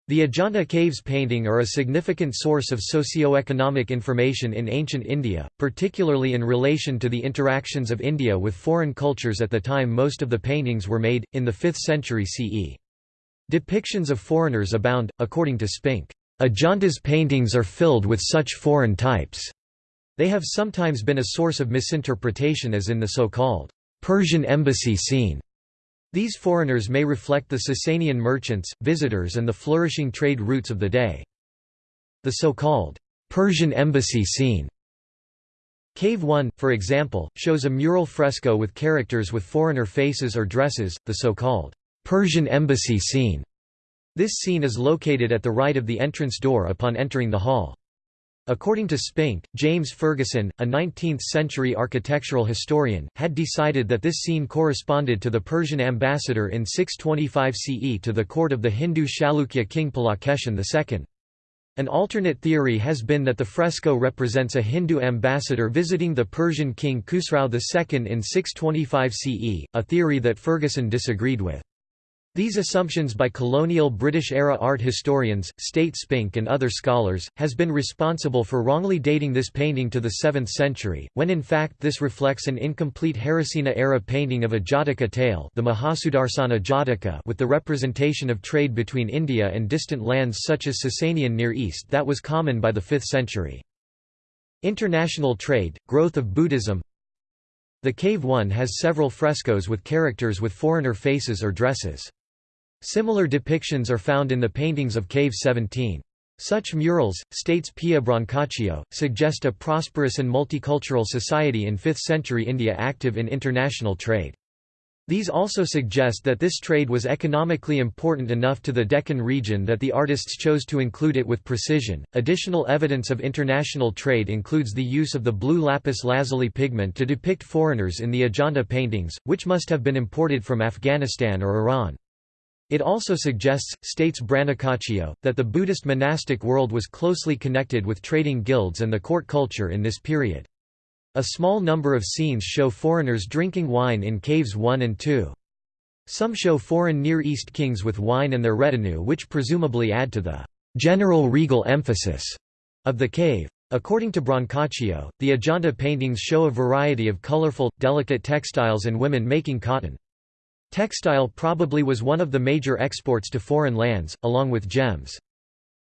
The Ajanta caves painting are a significant source of socio-economic information in ancient India, particularly in relation to the interactions of India with foreign cultures at the time most of the paintings were made, in the 5th century CE. Depictions of foreigners abound, according to Spink. Ajanta's paintings are filled with such foreign types. They have sometimes been a source of misinterpretation as in the so-called Persian embassy scene these foreigners may reflect the Sasanian merchants, visitors and the flourishing trade routes of the day. The so-called Persian embassy scene Cave 1, for example, shows a mural fresco with characters with foreigner faces or dresses, the so-called Persian embassy scene. This scene is located at the right of the entrance door upon entering the hall. According to Spink, James Fergusson, a 19th-century architectural historian, had decided that this scene corresponded to the Persian ambassador in 625 CE to the court of the Hindu Chalukya king Pulakeshin II. An alternate theory has been that the fresco represents a Hindu ambassador visiting the Persian king Khusrau II in 625 CE, a theory that Fergusson disagreed with. These assumptions by colonial British-era art historians, State Spink and other scholars, has been responsible for wrongly dating this painting to the 7th century, when in fact this reflects an incomplete Harisena-era painting of a Jataka tale the Mahasudarsana Jataka with the representation of trade between India and distant lands such as Sasanian Near East that was common by the 5th century. International trade, growth of Buddhism The Cave 1 has several frescoes with characters with foreigner faces or dresses. Similar depictions are found in the paintings of Cave 17. Such murals, states Pia Brancaccio, suggest a prosperous and multicultural society in 5th century India active in international trade. These also suggest that this trade was economically important enough to the Deccan region that the artists chose to include it with precision. Additional evidence of international trade includes the use of the blue lapis lazuli pigment to depict foreigners in the Ajanta paintings, which must have been imported from Afghanistan or Iran. It also suggests, states Brancaccio, that the Buddhist monastic world was closely connected with trading guilds and the court culture in this period. A small number of scenes show foreigners drinking wine in Caves 1 and 2. Some show foreign Near East kings with wine and their retinue which presumably add to the general regal emphasis of the cave. According to Brancaccio, the Ajanta paintings show a variety of colorful, delicate textiles and women making cotton. Textile probably was one of the major exports to foreign lands, along with gems.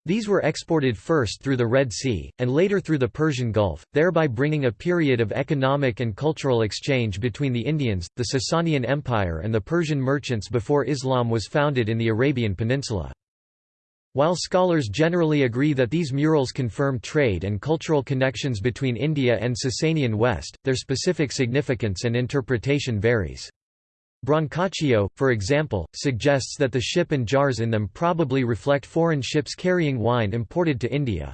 These were exported first through the Red Sea, and later through the Persian Gulf, thereby bringing a period of economic and cultural exchange between the Indians, the Sasanian Empire and the Persian merchants before Islam was founded in the Arabian Peninsula. While scholars generally agree that these murals confirm trade and cultural connections between India and Sasanian West, their specific significance and interpretation varies. Brancaccio, for example, suggests that the ship and jars in them probably reflect foreign ships carrying wine imported to India.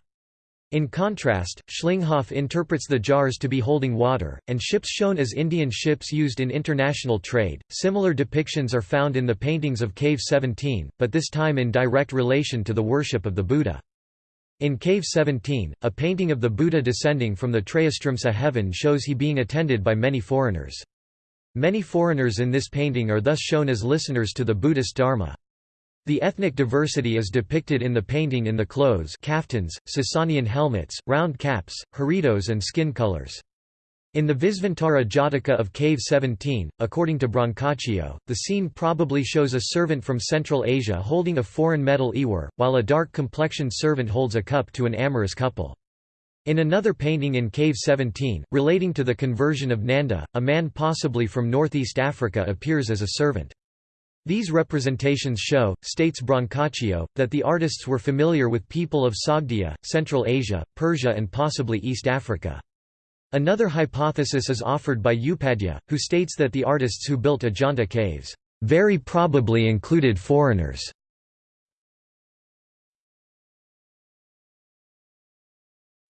In contrast, Schlingloff interprets the jars to be holding water, and ships shown as Indian ships used in international trade. Similar depictions are found in the paintings of Cave 17, but this time in direct relation to the worship of the Buddha. In Cave 17, a painting of the Buddha descending from the Trayastrimsa heaven shows he being attended by many foreigners. Many foreigners in this painting are thus shown as listeners to the Buddhist Dharma. The ethnic diversity is depicted in the painting in the clothes kaftans, Sasanian helmets, round caps, haridos and skin colors. In the Visvantara Jataka of Cave 17, according to Brancaccio, the scene probably shows a servant from Central Asia holding a foreign metal ewer, while a dark-complexioned servant holds a cup to an amorous couple. In another painting in Cave 17, relating to the conversion of Nanda, a man possibly from northeast Africa appears as a servant. These representations show, states Brancaccio, that the artists were familiar with people of Sogdia, Central Asia, Persia and possibly East Africa. Another hypothesis is offered by Upadhyaya, who states that the artists who built Ajanta caves, "...very probably included foreigners."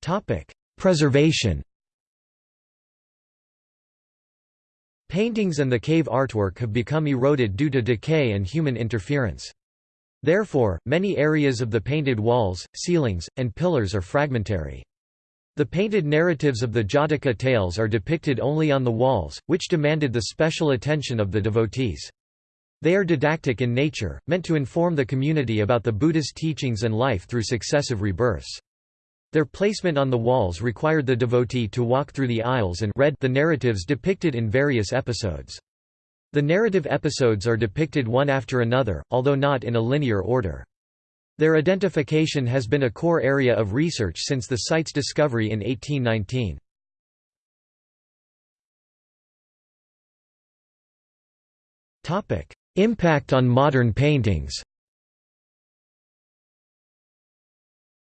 Topic: Preservation. Paintings and the cave artwork have become eroded due to decay and human interference. Therefore, many areas of the painted walls, ceilings, and pillars are fragmentary. The painted narratives of the Jataka tales are depicted only on the walls, which demanded the special attention of the devotees. They are didactic in nature, meant to inform the community about the Buddha's teachings and life through successive rebirths. Their placement on the walls required the devotee to walk through the aisles and read the narratives depicted in various episodes. The narrative episodes are depicted one after another, although not in a linear order. Their identification has been a core area of research since the site's discovery in 1819. Impact on modern paintings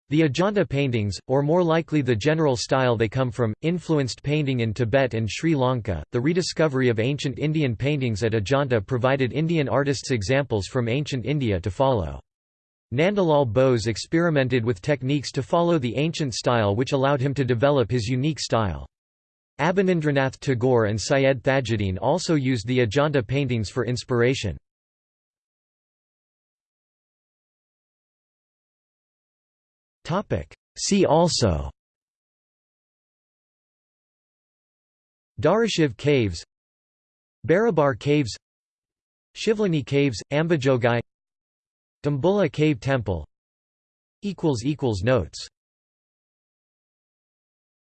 The Ajanta paintings, or more likely the general style they come from, influenced painting in Tibet and Sri Lanka. The rediscovery of ancient Indian paintings at Ajanta provided Indian artists examples from ancient India to follow. Nandalal Bose experimented with techniques to follow the ancient style which allowed him to develop his unique style. Abanindranath Tagore and Syed Thajudeen also used the Ajanta paintings for inspiration. See also. Dharashiv Caves. Barabar Caves. Shivlani Caves, Ambajogai. Dambulla Cave Temple. Notes